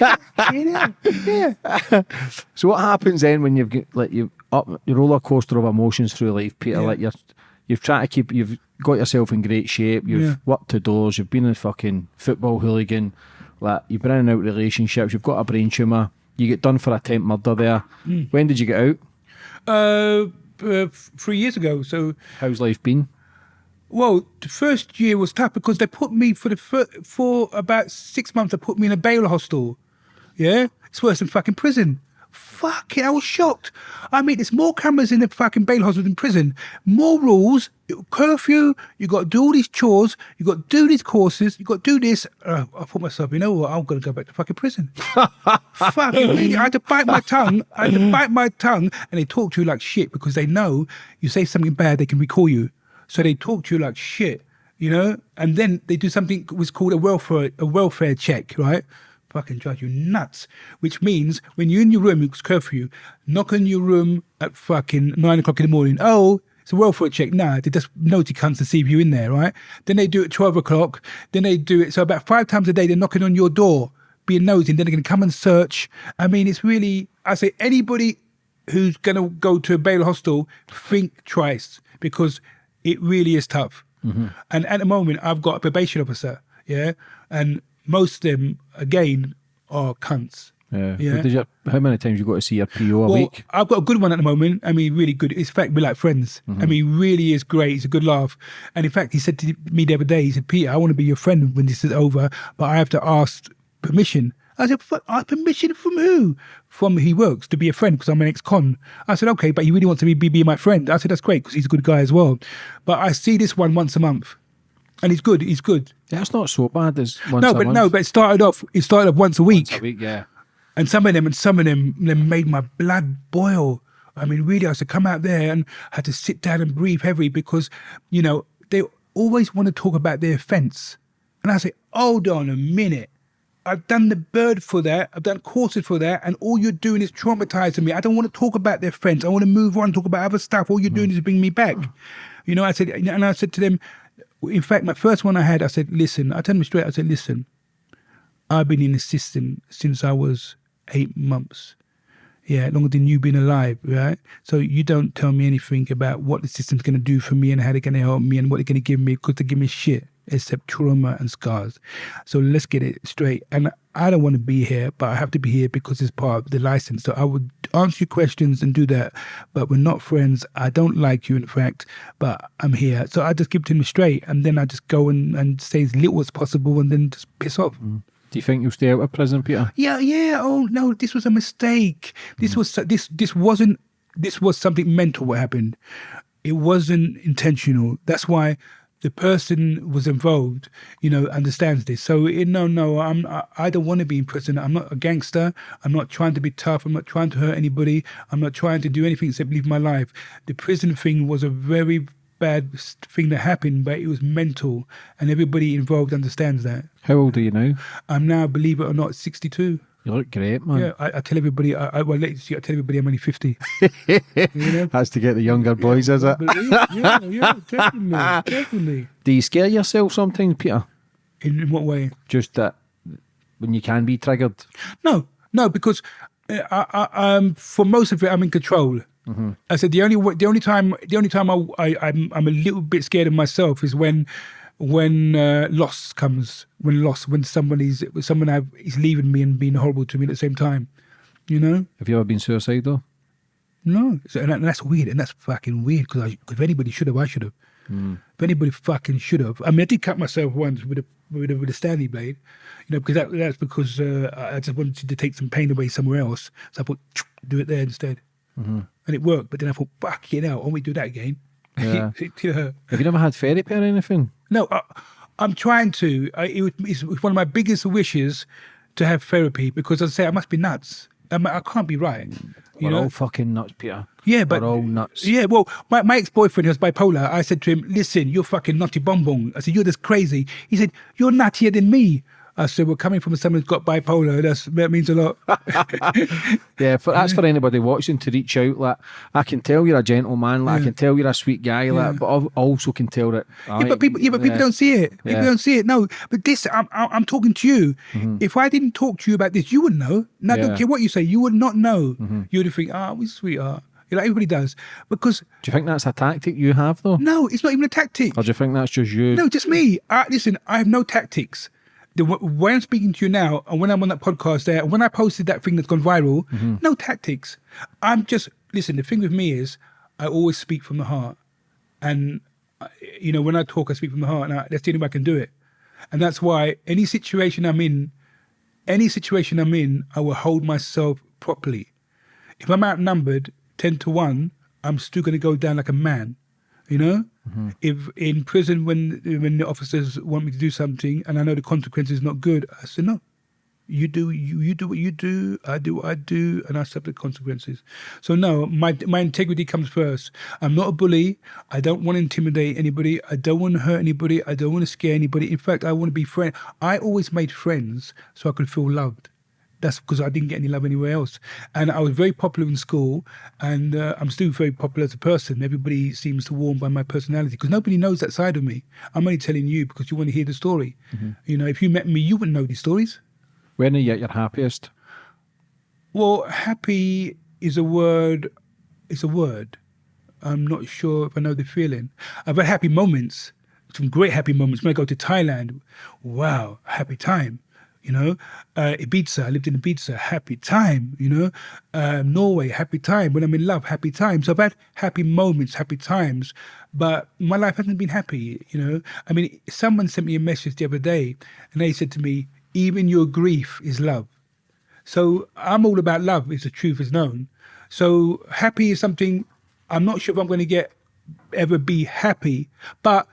[SPEAKER 2] know? Yeah.
[SPEAKER 1] So what happens then when you've got like you up your roller coaster of emotions through life, Peter?
[SPEAKER 2] Yeah.
[SPEAKER 1] Like you're you've tried to keep you've got yourself in great shape. You've
[SPEAKER 2] Yeah.
[SPEAKER 1] worked to doors. You've been a fucking football hooligan. Like you've been in and out relationships. You've got a brain tumor. You get done for attempt murder there.
[SPEAKER 2] Hmm.
[SPEAKER 1] When did you get out?
[SPEAKER 2] Uh, uh, three years ago. So
[SPEAKER 1] How's life been?
[SPEAKER 2] Well, the first year was tough because they put me for the fir- for about six months. They put me in a bail hostel. Yeah, it's worse than fucking prison. Fuck it, I was shocked. I mean, there's more cameras in the fucking bail hostel than prison. More rules, curfew. You got to do all these chores. You got to do these courses. You got to do this. Uh, I thought myself, you know what? I'm gonna go back to fucking prison. fucking really, I had to bite my tongue. I had to bite my tongue, and they talk to you like shit because they know you say something bad, they can recall you. So they talk to you like shit, you know. And then they do something was called a welfare a welfare check, right? Fucking drive you nuts. Which means when you're in your room, it's curfew. Knock on your room at fucking nine o'clock in the morning. Oh. It's a welfare check. Nah, they just naughty cunts to see you're in there, right? Then they do it 12 o'clock. Then they do it. So about five times a day, they're knocking on your door, being nosy. And then they're going to come and search. I mean, it's really, I say, anybody who's going to go to a bail hostel, think twice because it really is tough. Mm-hmm. And at the moment, I've got a probation officer, yeah, and most of them, again, are cunts.
[SPEAKER 1] Yeah.
[SPEAKER 2] Yeah.
[SPEAKER 1] You, how many times you got to see your PO a
[SPEAKER 2] Well,
[SPEAKER 1] week?
[SPEAKER 2] I've got a good one at the moment. I mean, really good. In fact, we're like friends. I mm-hmm. mean, really is great. It's a good laugh. And in fact, he said to me the other day, he said, Peter, I want to be your friend when this is over, but I have to ask permission. I said, "Fuck, uh, ask permission from who? From he works to be a friend because I'm an ex-con. I said, okay, but he really wants to be, be, be my friend. I said, that's great because he's a good guy as well. But I see this one once a month. And he's good. He's good.
[SPEAKER 1] That's not so bad as once
[SPEAKER 2] no,
[SPEAKER 1] a
[SPEAKER 2] but
[SPEAKER 1] month.
[SPEAKER 2] no, but it started off. It started off once a week.
[SPEAKER 1] a week, yeah.
[SPEAKER 2] And some of them, and some of them, them made my blood boil. I mean, really, I had to come out there and had to sit down and breathe heavy because, you know, they always want to talk about their offence. And I say, hold on a minute. I've done the bird for that. I've done courses for that. And all you're doing is traumatizing me. I don't want to talk about their friends. I want to move on, talk about other stuff. All you're doing mm. is bring me back. Mm. You know, I said, and I said to them, in fact, my first one I had, I said, listen, I told them straight, I said, listen, I've been in the system since I was eight months. Yeah, longer than you've been alive, right? So you don't tell me anything about what the system's going to do for me and how they're going to help me and what they're going to give me because they give me shit except trauma and scars. So let's get it straight. And I don't want to be here, but I have to be here because it's part of the license. So I would answer your questions and do that, but we're not friends. I don't like you, in fact, but I'm here. So I just keep to him straight and then I just go and, and say as little as possible and then just piss off. Mm.
[SPEAKER 1] Do you think you'll stay out of prison, Peter?
[SPEAKER 2] Yeah, yeah. Oh no, this was a mistake. This mm. was this this wasn't this was something mental. What happened? It wasn't intentional. That's why the person was involved. You know, understands this. So it, no, no. I'm. I, I don't want to be in prison. I'm not a gangster. I'm not trying to be tough. I'm not trying to hurt anybody. I'm not trying to do anything except live my life. The prison thing was a very bad thing that happened, but it was mental, and everybody involved understands that.
[SPEAKER 1] How old are you now?
[SPEAKER 2] I'm now, believe it or not, 62.
[SPEAKER 1] You look great, man.
[SPEAKER 2] Yeah, I, I tell everybody. I, I well, let you see. I tell everybody I'm only fifty. you know?
[SPEAKER 1] That's to get the younger boys, is it?
[SPEAKER 2] Yeah, yeah, yeah, definitely, definitely.
[SPEAKER 1] Do you scare yourself sometimes, Peter?
[SPEAKER 2] In, in what way?
[SPEAKER 1] Just that when you can be triggered.
[SPEAKER 2] No, no, because uh, I, I, um, for most of it, I'm in control. I said the only the only time the only time I, I I'm I'm a little bit scared of myself is when when uh, loss comes when loss when somebody's someone have, is leaving me and being horrible to me at the same time, you know.
[SPEAKER 1] Have you ever been suicidal?
[SPEAKER 2] No, so, and, that- and that's weird, and that's fucking weird because if anybody should have, I should have. If anybody fucking should have, I mean, I did cut myself once with a with a, with a Stanley blade, you know, because that that's because uh, I just wanted to take some pain away somewhere else, so I thought do it there instead, and it worked. But then I thought, fuck it out, why don't we do that again?
[SPEAKER 1] Yeah. Have you never had therapy or anything?
[SPEAKER 2] No, I, I'm trying to. I, it, was- it's one of my biggest wishes to have therapy because, I say, I must be nuts. I, mean, I can't be right. Mm. You
[SPEAKER 1] We're
[SPEAKER 2] know?
[SPEAKER 1] all fucking nuts, Peter.
[SPEAKER 2] Yeah, but
[SPEAKER 1] We're all nuts.
[SPEAKER 2] Yeah, well, my, my ex boyfriend was bipolar. I said to him, "Listen, you're fucking nutty bonbon." I said, "You're just crazy." He said, "You're nuttier than me." I said, "Well, coming from someone who's got bipolar, that's, that means a lot."
[SPEAKER 1] Yeah, for, that's for anybody watching to reach out. Like, I can tell you're a gentleman. Like, I can tell you're a sweet guy. Like, but I also can tell that.
[SPEAKER 2] yeah, but people, yeah, but people don't see it. People
[SPEAKER 1] Yeah.
[SPEAKER 2] don't see it. No, but this, I'm, I'm talking to you. If I didn't talk to you about this, you wouldn't know. No, I
[SPEAKER 1] Yeah.
[SPEAKER 2] don't care what you say. You would not know. You would think, "Ah, we sweetheart." You know, everybody does because
[SPEAKER 1] Do you think that's a tactic you have, though?
[SPEAKER 2] no, it's not even a tactic.
[SPEAKER 1] Or do you think that's just you?
[SPEAKER 2] No, just me. I, listen, I have no tactics. The way I'm speaking to you now, and when I'm on that podcast there, and when I posted that thing that's gone viral, no tactics. I'm just listen. The thing with me is, I always speak from the heart, and uh, you know, when I talk, I speak from the heart, and I, that's the only way I can do it. And that's why any situation I'm in, any situation I'm in, I will hold myself properly. If I'm outnumbered ten to one, I'm still going to go down like a man. You know, Mm-hmm. if in prison when when the officers want me to do something and I know the consequence is not good, I say no. You do you you do what you do. I do what I do, and I accept the consequences. So no, my my integrity comes first. I'm not a bully. I don't want to intimidate anybody. I don't want to hurt anybody. I don't want to scare anybody. In fact, I want to be friend. I always made friends so I could feel loved. That's because I didn't get any love anywhere else. And I was very popular in school, and uh, I'm still very popular as a person. Everybody seems to warm by my personality because nobody knows that side of me. I'm only telling you because you want to hear the story. You know, if you met me, you wouldn't know these stories.
[SPEAKER 1] When are you at your happiest?
[SPEAKER 2] Well, happy is a word. It's a word. I'm not sure if I know the feeling. I've had happy moments, some great happy moments. When I go to Thailand, wow, happy time. You know, uh, Ibiza. I lived in Ibiza, happy time. You know, um, Norway, happy time. When I'm in love, happy time. So I've had happy moments, happy times, but my life hasn't been happy. You know, I mean, someone sent me a message the other day, and they said to me, "Even your grief is love." So I'm all about love, if the truth is known. So happy is something I'm not sure if I'm going to get ever be happy, but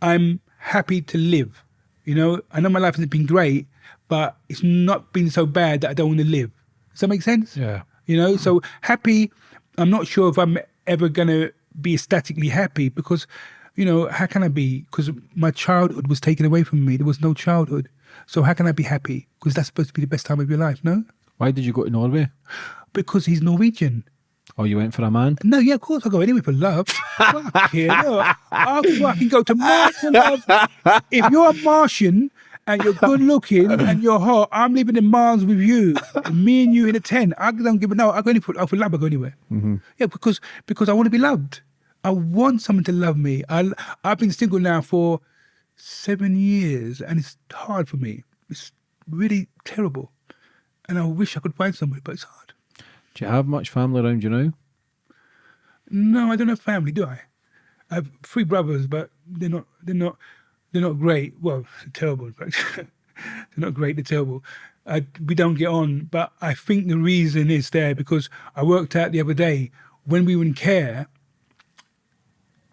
[SPEAKER 2] I'm happy to live. You know, I know my life hasn't been great, but it's not been so bad that I don't want to live. Does that make sense?
[SPEAKER 1] Yeah.
[SPEAKER 2] You know, so happy, I'm not sure if I'm ever going to be ecstatically happy because, you know, how can I be? Because my childhood was taken away from me. There was no childhood. So how can I be happy? Because that's supposed to be the best time of your life, no?
[SPEAKER 1] Why did you go to Norway?
[SPEAKER 2] Because he's Norwegian.
[SPEAKER 1] Oh, you went for a man?
[SPEAKER 2] No, yeah, of course I'll go anywhere for love. Fuck yeah, I'll fucking go to Mars for love. If you're a Martian and you're good looking and you're hot, I'm living in Mars with you. Me and you in a tent. I don't give a no. I go anywhere oh, for love. I go anywhere. Mm-hmm. Yeah, because because I want to be loved. I want someone to love me. I I've been single now for seven years, and it's hard for me. It's really terrible, and I wish I could find somebody, but it's hard.
[SPEAKER 1] Do you have much family around you now?
[SPEAKER 2] No, I don't have family, do I? I have three brothers, but they're not. They're not. They're not great. Well, terrible. In fact, they're not great. They're terrible. I, we don't get on. But I think the reason is there because I worked out the other day when we were in care.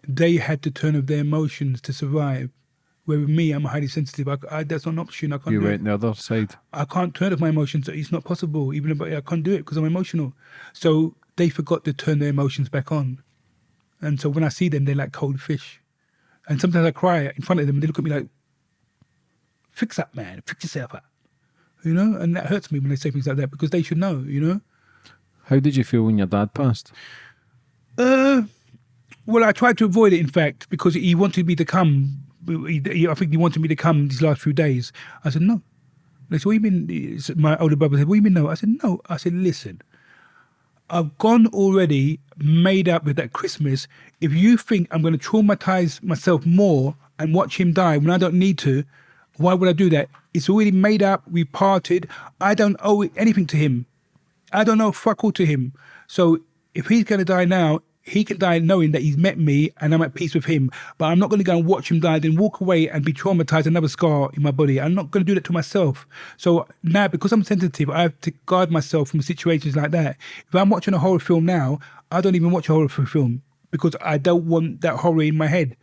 [SPEAKER 2] They had to turn off their emotions to survive. Where with me, I'm highly sensitive. I, I, that's not an option. I can't.
[SPEAKER 1] You went the other side.
[SPEAKER 2] I can't turn off my emotions. It's not possible. Even if I I can't do it because I'm emotional. So they forgot to turn their emotions back on. And so when I see them, they're like cold fish. And sometimes I cry in front of them and they look at me like, fix up, man. Fix yourself up. you know, and that hurts me when they say things like that because they should know, you know.
[SPEAKER 1] How did you feel when your dad passed?
[SPEAKER 2] Uh, well, I tried to avoid it, in fact, because he wanted me to come. He, he- I think he wanted me to come these last few days. I said no. They said, "What do you mean?" My older brother said, "What do you mean no?" I said, "No." I said, "Listen, I've gone already, made up with that Christmas. If you think I'm going to traumatize myself more and watch him die when I don't need to, why would I do that? It's already made up. We parted. I don't owe anything to him. I don't owe fuck all to him. So if he's going to die now, he can die knowing that he's met me and I'm at peace with him. But I'm not going to go and watch him die, then walk away and be traumatized, another scar in my body. I'm not going to do that to myself. So now, because I'm sensitive, I have to guard myself from situations like that. If I'm watching a horror film now, I don't even watch a horror film because I don't want that horror in my head.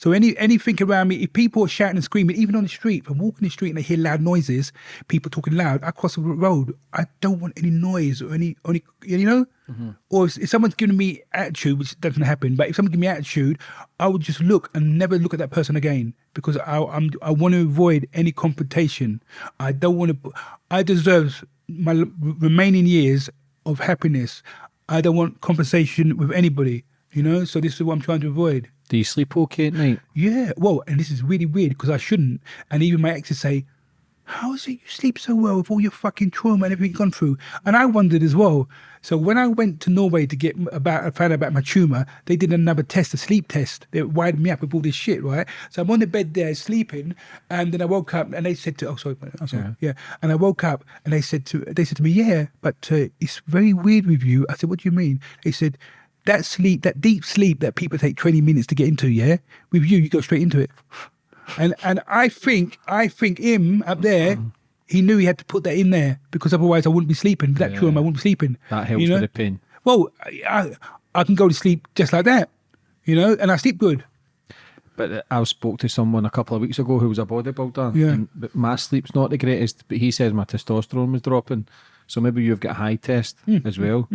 [SPEAKER 2] So any anything around me, if people are shouting and screaming, even on the street, if I'm walking the street and I hear loud noises, people talking loud, I cross the road. I don't want any noise or any any you know. Mm-hmm. Or if, if someone's giving me attitude, which doesn't happen, but if someone gives me attitude, I would just look and never look at that person again because I I'm, I want to avoid any confrontation. I don't want to. I deserve my remaining years of happiness. I don't want conversation with anybody. You know, so this is what I'm trying to avoid.
[SPEAKER 1] Do you sleep okay at night?
[SPEAKER 2] Yeah, well, and this is really weird because I shouldn't. And even my exes say, How is it you sleep so well with all your fucking trauma and everything you've gone through? And I wondered as well. So when I went to Norway to get about, I found out about my tumor, they did another test, a sleep test. They wired me up with all this shit, right? So I'm on the bed there sleeping, and then I woke up and they said to, oh sorry, I'm sorry, yeah. And I woke up and they said to, they said to me, yeah, but uh, it's very weird with you. I said, what do you mean? They said, that sleep, that deep sleep that people take 20 minutes to get into, yeah, with you, you go straight into it. And and I think I think him up there, he knew he had to put that in there because otherwise I wouldn't be sleeping. With that
[SPEAKER 1] Yeah.
[SPEAKER 2] I wouldn't be sleeping.
[SPEAKER 1] That helps
[SPEAKER 2] you know?
[SPEAKER 1] with the pin.
[SPEAKER 2] Well, I, I can go to sleep just like that, you know, and I sleep good.
[SPEAKER 1] But uh, I spoke to someone a couple of weeks ago who was a bodybuilder.
[SPEAKER 2] Yeah.
[SPEAKER 1] And but my sleep's not the greatest, but he says my testosterone was dropping. So maybe you've got a high test
[SPEAKER 2] Hmm.
[SPEAKER 1] as well.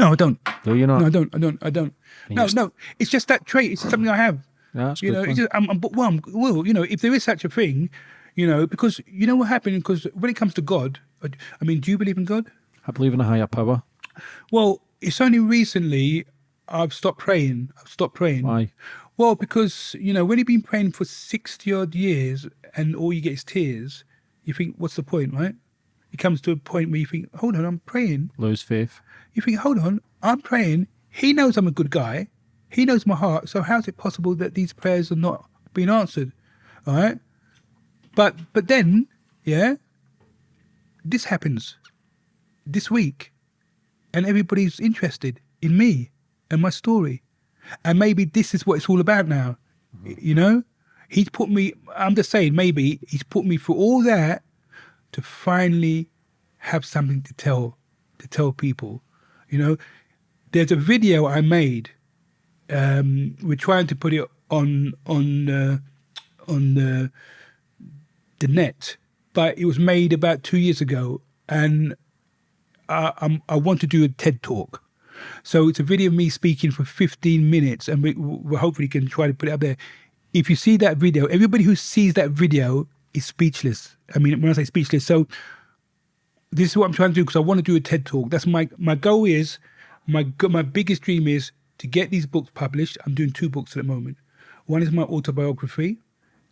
[SPEAKER 2] No, I don't.
[SPEAKER 1] Do you not?
[SPEAKER 2] No, I don't. I don't. I don't. No, no. It's just that trait. It's something I have.
[SPEAKER 1] Yeah, that's
[SPEAKER 2] you know, it's just, I'm, I'm, well, I'm, well, you know, if there is such a thing, you know, because you know what happened. Because when it comes to God, I I mean, do you believe in God?
[SPEAKER 1] I believe in a higher power.
[SPEAKER 2] Well, it's only recently I've stopped praying. I've stopped praying.
[SPEAKER 1] Why?
[SPEAKER 2] Well, because you know, when you've been praying for sixty odd years and all you get is tears, you think, what's the point, right? It comes to a point where you think, hold on, I'm praying.
[SPEAKER 1] Lose faith.
[SPEAKER 2] You think, hold on, I'm praying. He knows I'm a good guy. He knows my heart. So how's it possible that these prayers are not being answered? All right. But but then, yeah, this happens this week, and everybody's interested in me and my story, and maybe this is what it's all about now. Y- You know, he's put me. I'm just saying, maybe he's put me through all that to finally have something to tell to tell people. You know, there's a video I made. Um, we're trying to put it on on uh, on the the net, but it was made about two years ago, and I, I'm, I want to do a TED talk. So it's a video of me speaking for 15 minutes, and we, we hopefully can try to put it up there. If you see that video, everybody who sees that video is speechless. I mean, when I say speechless, so this is what I'm trying to do because I want to do a TED talk. That's my my goal is my my biggest dream is to get these books published. I'm doing two books at the moment. One is my autobiography,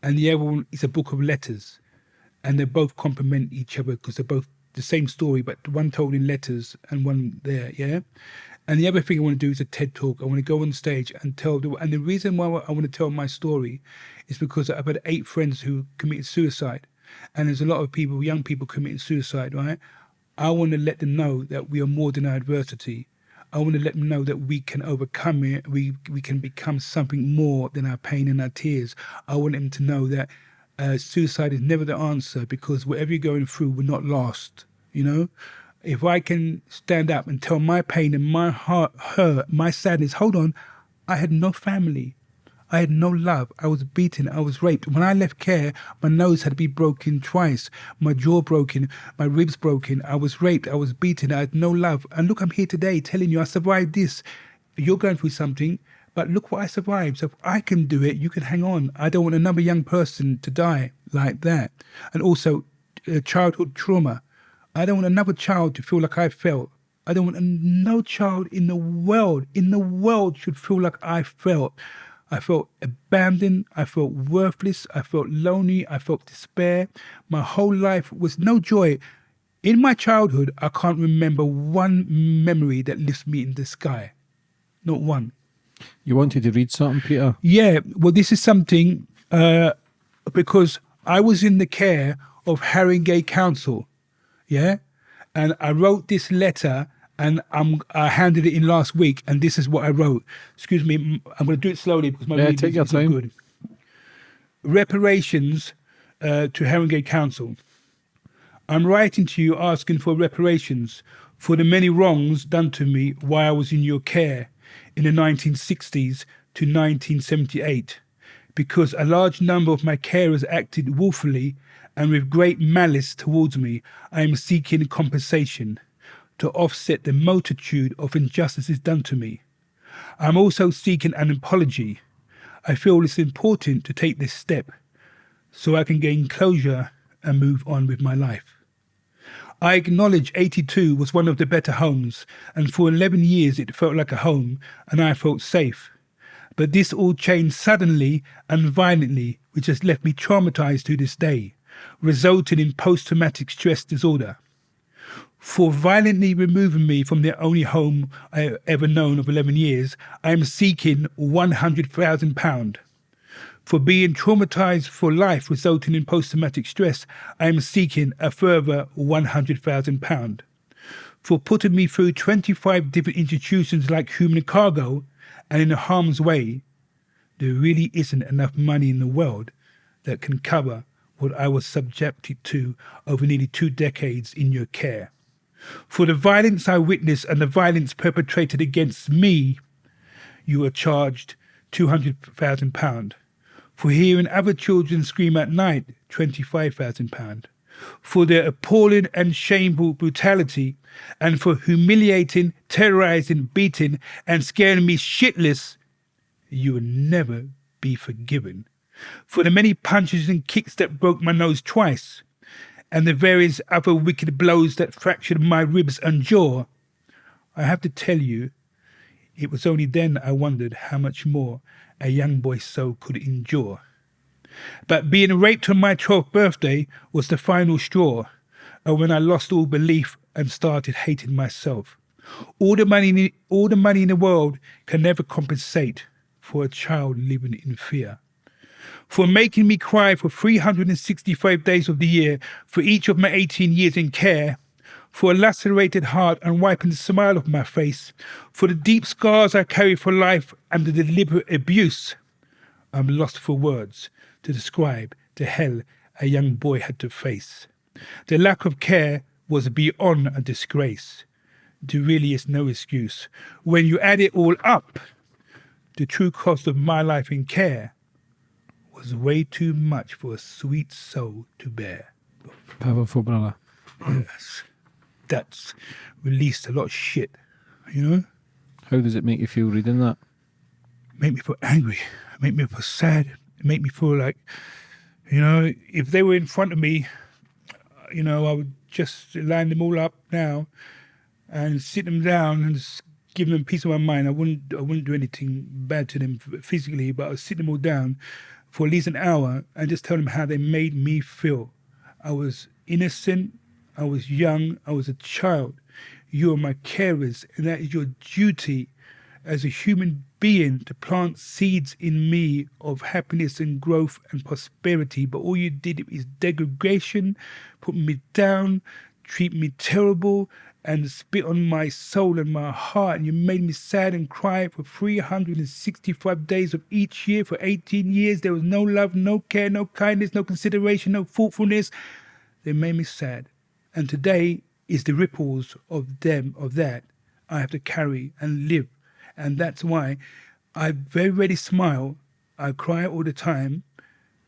[SPEAKER 2] and the other one is a book of letters, and they both complement each other because they're both the same story, but one told in letters and one there. Yeah. And the other thing I want to do is a TED talk. I want to go on stage and tell the and the reason why I want to tell my story is because I've had eight friends who committed suicide, and there's a lot of people, young people committing suicide. Right? I want to let them know that we are more than our adversity. I want to let them know that we can overcome it. We we can become something more than our pain and our tears. I want them to know that uh, suicide is never the answer because whatever you're going through, we're not lost. You know, if I can stand up and tell my pain and my heart hurt, my sadness, hold on, I had no family. I had no love. I was beaten. I was raped. When I left care, my nose had been broken twice, my jaw broken, my ribs broken. I was raped. I was beaten. I had no love. And look, I'm here today telling you I survived this. You're going through something, but look what I survived. So if I can do it, you can hang on. I don't want another young person to die like that. And also, uh, childhood trauma. I don't want another child to feel like I felt. I don't want no child in the world, in the world, should feel like I felt. I felt abandoned. I felt worthless. I felt lonely. I felt despair. My whole life was no joy. In my childhood, I can't remember one memory that lifts me in the sky. Not one.
[SPEAKER 1] You wanted to read something, Peter?
[SPEAKER 2] Yeah, well, this is something uh, because I was in the care of Haringey Council, yeah, and I wrote this letter and I'm I handed it in last week, and this is what I wrote. Excuse me, I'm going to do it slowly because my
[SPEAKER 1] Yeah,
[SPEAKER 2] reading is not
[SPEAKER 1] time.
[SPEAKER 2] good. Reparations uh, to Haringey Council. I'm writing to you asking for reparations for the many wrongs done to me while I was in your care in the 1960s to 1978, because a large number of my carers acted willfully and with great malice towards me. I am seeking compensation to offset the multitude of injustices done to me. I'm also seeking an apology. I feel it's important to take this step so I can gain closure and move on with my life. I acknowledge 82 was one of the better homes, and for 11 years it felt like a home, and I felt safe. But this all changed suddenly and violently, which has left me traumatized to this day, resulting in post traumatic stress disorder. For violently removing me from the only home I ever known of 11 years, I am seeking £100,000. For being traumatized for life resulting in post traumatic stress, I am seeking a further £100,000. For putting me through 25 different institutions like Human Cargo and in a harm's way, there really isn't enough money in the world that can cover what I was subjected to over nearly two decades in your care. For the violence I witnessed and the violence perpetrated against me, you are charged £200,000. For hearing other children scream at night, £25,000. For their appalling and shameful brutality, and for humiliating, terrorizing, beating, and scaring me shitless, you will never be forgiven. For the many punches and kicks that broke my nose twice, and the various other wicked blows that fractured my ribs and jaw, I have to tell you, it was only then I wondered how much more a young boy's soul could endure. But being raped on my 12th birthday was the final straw, and when I lost all belief and started hating myself. All the money, all the money in the world can never compensate for a child living in fear for making me cry for 365 days of the year for each of my 18 years in care, for a lacerated heart and wiping the smile off my face, for the deep scars I carry for life and the deliberate abuse. I'm lost for words to describe the hell a young boy had to face. The lack of care was beyond a disgrace. There really is no excuse. When you add it all up, the true cost of my life in care was way too much for a sweet soul to bear.
[SPEAKER 1] Powerful, brother.
[SPEAKER 2] Yes. That's released a lot of shit, you know?
[SPEAKER 1] How does it make you feel reading that?
[SPEAKER 2] Make me feel angry, make me feel sad, make me feel like, you know, if they were in front of me, you know, I would just line them all up now and sit them down and give them piece of my mind. I wouldn't, I wouldn't do anything bad to them physically, but I'd sit them all down for at least an hour and just tell them how they made me feel. I was innocent, I was young, I was a child. You are my carers, and that is your duty as a human being to plant seeds in me of happiness and growth and prosperity. But all you did is degradation, put me down, treat me terrible, and spit on my soul and my heart. And you made me sad and cry for 365 days of each year for 18 years. There was no love, no care, no kindness, no consideration, no thoughtfulness. They made me sad. And today is the ripples of them, of that, I have to carry and live. And that's why I very rarely smile. I cry all the time.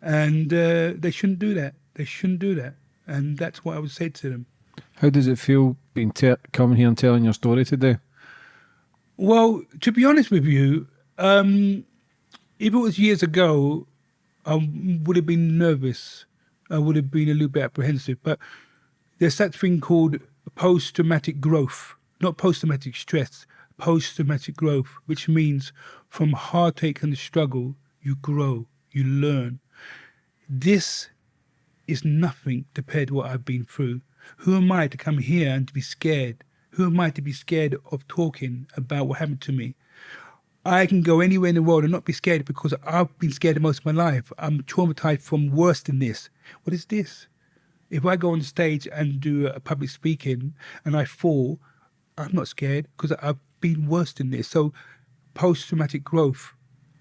[SPEAKER 2] And uh, they shouldn't do that. They shouldn't do that. And that's what I would say to them.
[SPEAKER 1] How does it feel te- coming here and telling your story today?
[SPEAKER 2] Well, to be honest with you, um, if it was years ago, I would have been nervous I would have been a little bit apprehensive. But there's that thing called post traumatic growth, not post traumatic stress, post traumatic growth, which means from heartache and struggle, you grow, you learn. This is nothing compared to what I've been through. Who am I to come here and to be scared? Who am I to be scared of talking about what happened to me? I can go anywhere in the world and not be scared because I've been scared most of my life. I'm traumatized from worse than this. What is this? If I go on stage and do a public speaking and I fall, I'm not scared because I've been worse than this. So, post traumatic growth,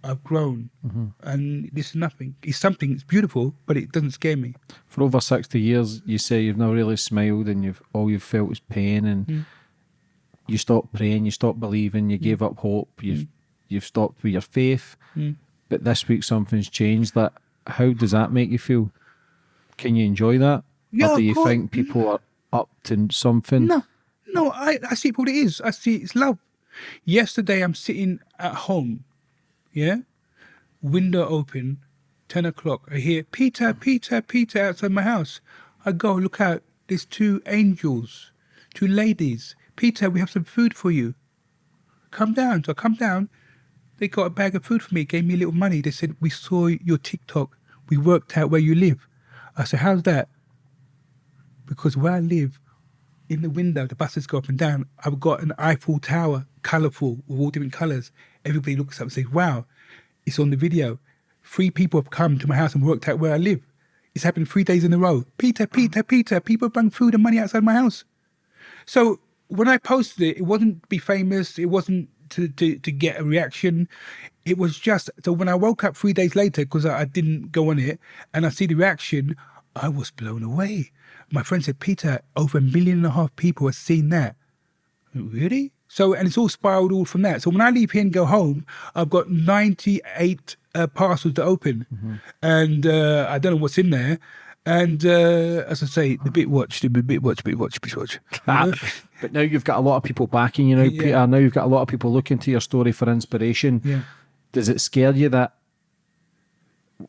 [SPEAKER 2] I've grown, mm-hmm. and this is nothing. It's something. It's beautiful, but it doesn't scare me.
[SPEAKER 1] For over sixty years, you say you've never really smiled, and you've all you've felt was pain, and mm. you stopped praying, you stopped believing, you mm. gave up hope, you've mm. you've stopped with your faith. But this week something's changed. That how does that make you feel? Can you enjoy that,
[SPEAKER 2] Yeah,
[SPEAKER 1] or do you
[SPEAKER 2] course.
[SPEAKER 1] think people are up to something?
[SPEAKER 2] No, no, I, I see what it is. I see it's love. Yesterday, I'm sitting at home, yeah, window open, 10 o'clock. I hear, Peter, Peter, Peter outside my house. I go, look out, there's two angels, two ladies. Peter, we have some food for you. Come down. So I come down. They got a bag of food for me, gave me a little money. They said, We saw your TikTok. We worked out where you live. I said, How's that? Because where I live, in the window, the buses go up and down. I've got an Eiffel Tower, colourful, with all different colours. Everybody looks up and says, Wow, it's on the video. Three people have come to my house and worked out where I live. It's happened three days in a row. Peter, Peter, Peter, people bring food and money outside my house. So when I posted it, it wasn't to be famous. It wasn't to, to, to get a reaction. It was just so when I woke up three days later because I, I didn't go on it and I see the reaction, I was blown away. My friend said, Peter, over a million and a half people have seen that. Really? So, and it's all spiraled all from that. So when I leave here and go home, I've got 98 uh, parcels to open. And uh, I don't know what's in there. And uh, as I say, the bit watch, the bit watch, bit watch, bit watch.
[SPEAKER 1] Ah, but now you've got a lot of people backing you now,
[SPEAKER 2] Yeah.
[SPEAKER 1] Peter. Now you've got a lot of people looking to your story for inspiration.
[SPEAKER 2] Yeah.
[SPEAKER 1] Does it scare you that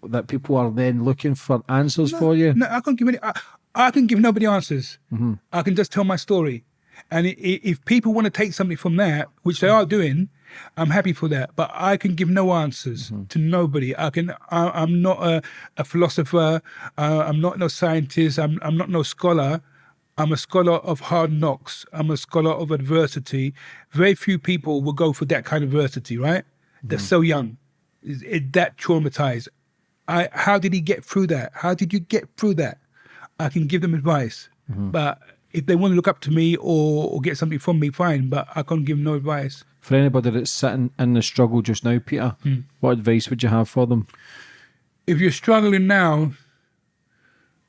[SPEAKER 1] that people are then looking for answers for you?
[SPEAKER 2] No, I can't give any. I, I can give nobody answers. I can just tell my story, and if people want to take something from that, which they are doing, I'm happy for that. But I can give no answers mm-hmm. to nobody. I can. I, I'm not a, a philosopher. Uh, I'm not no scientist. I'm. I'm not no scholar. I'm a scholar of hard knocks. I'm a scholar of adversity. Very few people will go for that kind of adversity, right? They're mm-hmm. so young, is it, that traumatized. I, how did he get through that? How did you get through that? I can give them advice, mm-hmm. but if they want to look up to me or, or get something from me, fine. But I can't give them no advice.
[SPEAKER 1] For anybody that's sitting in the struggle just now, Peter,
[SPEAKER 2] Hmm.
[SPEAKER 1] what advice would you have for them?
[SPEAKER 2] If you're struggling now,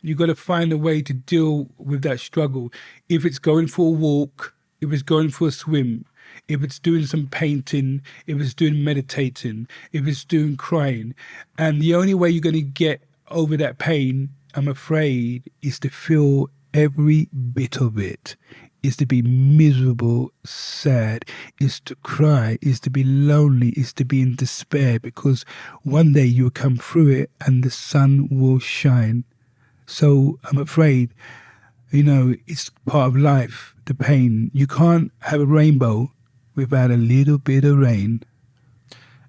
[SPEAKER 2] you've got to find a way to deal with that struggle. If it's going for a walk, if it's going for a swim, if it's doing some painting, if it's doing meditating, if it's doing crying, and the only way you're going to get over that pain, I'm afraid, is to feel every bit of it. Is to be miserable, sad, is to cry, is to be lonely, is to be in despair because one day you will come through it and the sun will shine. So I'm afraid, you know, it's part of life, the pain. You can't have a rainbow without a little bit of rain.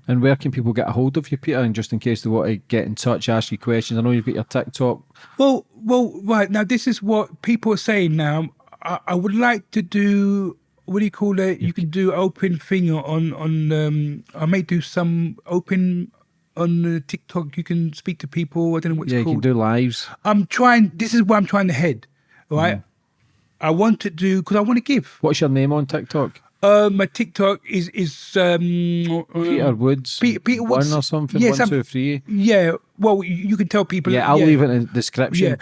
[SPEAKER 1] And where can people get a hold of you, Peter? And just in case they want to get in touch, ask you questions. I know you've got your TikTok.
[SPEAKER 2] Well, well, right now, this is what people are saying now. I, I would like to do. What do you call it? You can do open thing on on. Um, I may do some open on uh, TikTok. You can speak to people. I don't know what it's
[SPEAKER 1] yeah, you
[SPEAKER 2] called.
[SPEAKER 1] can do lives.
[SPEAKER 2] I'm trying. This is where I'm trying to head. Right. I want to do because I want to give.
[SPEAKER 1] What's your name on TikTok?
[SPEAKER 2] Uh, my TikTok is is um,
[SPEAKER 1] Peter
[SPEAKER 2] um,
[SPEAKER 1] Woods.
[SPEAKER 2] Pe- Peter Woods.
[SPEAKER 1] One or something.
[SPEAKER 2] Yeah,
[SPEAKER 1] one, two, three.
[SPEAKER 2] Yeah. Well, you, you can tell people.
[SPEAKER 1] Yeah, I'll leave it in the description.
[SPEAKER 2] Yeah.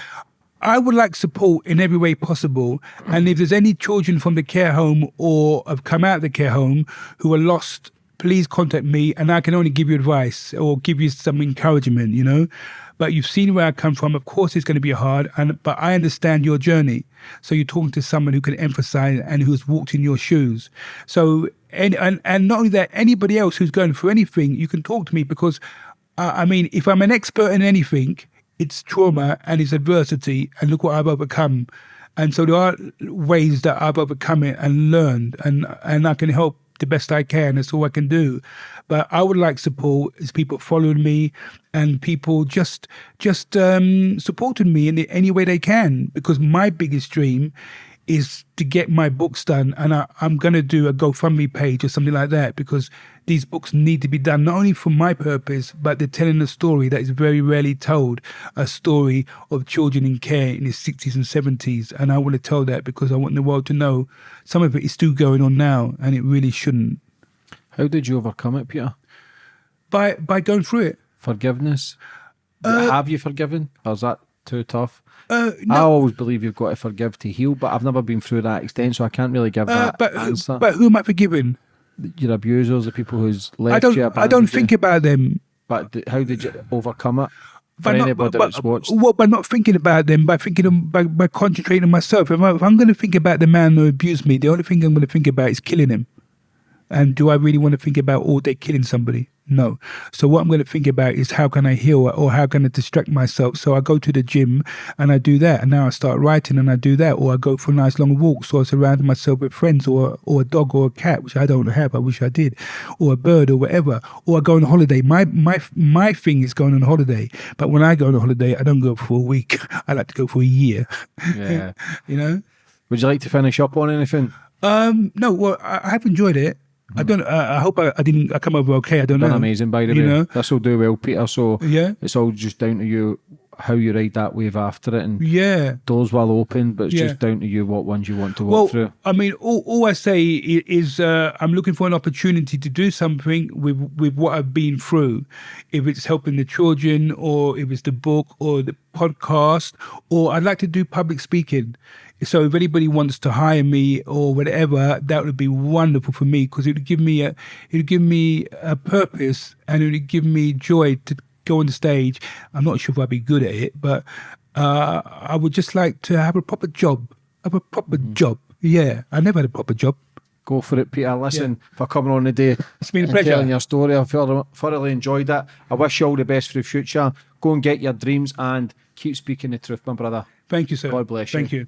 [SPEAKER 2] I would like support in every way possible. And if there's any children from the care home or have come out of the care home who are lost, please contact me and I can only give you advice or give you some encouragement, you know. But you've seen where I come from. Of course, it's going to be hard, and but I understand your journey. So you're talking to someone who can emphasize and who's walked in your shoes. So and and, and not only that, anybody else who's going through anything, you can talk to me because, uh, I mean, if I'm an expert in anything, it's trauma and it's adversity, and look what I've overcome. And so there are ways that I've overcome it and learned, and and I can help the best I can. That's all I can do. But I would like support is people following me and people just just um, supporting me in any way they can. Because my biggest dream is to get my books done, and I, I'm going to do a GoFundMe page or something like that because these books need to be done not only for my purpose, but they're telling a story that is very rarely told a story of children in care in the 60s and 70s. And I want to tell that because I want the world to know some of it is still going on now and it really shouldn't.
[SPEAKER 1] How did you overcome it, Peter?
[SPEAKER 2] By, by going through it.
[SPEAKER 1] Forgiveness? Uh, Have you forgiven? Or is that too tough?
[SPEAKER 2] Uh,
[SPEAKER 1] I always believe you've got to forgive to heal, but I've never been through that extent, so I can't really give
[SPEAKER 2] uh,
[SPEAKER 1] that
[SPEAKER 2] but,
[SPEAKER 1] answer.
[SPEAKER 2] but who am I forgiving?
[SPEAKER 1] Your abusers, the people who's left
[SPEAKER 2] I don't.
[SPEAKER 1] you,
[SPEAKER 2] I don't
[SPEAKER 1] you.
[SPEAKER 2] think about them.
[SPEAKER 1] But how did you overcome it? For
[SPEAKER 2] By not, by,
[SPEAKER 1] that's watched,
[SPEAKER 2] Well, by not thinking about them, by thinking, of, by, by concentrating on myself. If, I, if I'm going to think about the man who abused me, the only thing I'm going to think about is killing him. And do I really want to think about all day killing somebody? No. So what I'm going to think about is how can I heal or how can I distract myself? So I go to the gym and I do that, and now I start writing and I do that, or I go for a nice long walks, or I surround myself with friends, or or a dog or a cat, which I don't have. I wish I did, or a bird or whatever, or I go on holiday. My my my thing is going on holiday, but when I go on holiday, I don't go for a week. I like to go for a year.
[SPEAKER 1] yeah.
[SPEAKER 2] You know.
[SPEAKER 1] Would you like to finish up on anything?
[SPEAKER 2] Um. No. Well, I, I have enjoyed it. I don't. I, I hope I, I didn't. I come over okay. I don't
[SPEAKER 1] Done
[SPEAKER 2] know.
[SPEAKER 1] amazing, by the
[SPEAKER 2] you
[SPEAKER 1] way.
[SPEAKER 2] know?
[SPEAKER 1] This will do well, Peter. So
[SPEAKER 2] Yeah.
[SPEAKER 1] it's all just down to you how you ride that wave after it, and
[SPEAKER 2] Yeah.
[SPEAKER 1] doors will open, but it's
[SPEAKER 2] Yeah.
[SPEAKER 1] just down to you what ones you want to walk
[SPEAKER 2] Well,
[SPEAKER 1] through.
[SPEAKER 2] I mean, all, all I say is uh, I'm looking for an opportunity to do something with with what I've been through. If it's helping the children, or if it's the book, or the podcast, or I'd like to do public speaking. So if anybody wants to hire me or whatever, that would be wonderful for me because it would give me a it would give me a purpose and it would give me joy to go on the stage. I'm not sure if I'd be good at it, but uh, I would just like to have a proper job. Have a proper job. Yeah, I never had a proper job.
[SPEAKER 1] Go for it, Peter. Listen, for coming on today.
[SPEAKER 2] It's been a pleasure.
[SPEAKER 1] Telling your story. I thoroughly, thoroughly enjoyed it. I wish you all the best for the future. Go and get your dreams and keep speaking the truth, my brother.
[SPEAKER 2] Thank you, sir.
[SPEAKER 1] God bless you.
[SPEAKER 2] Thank you.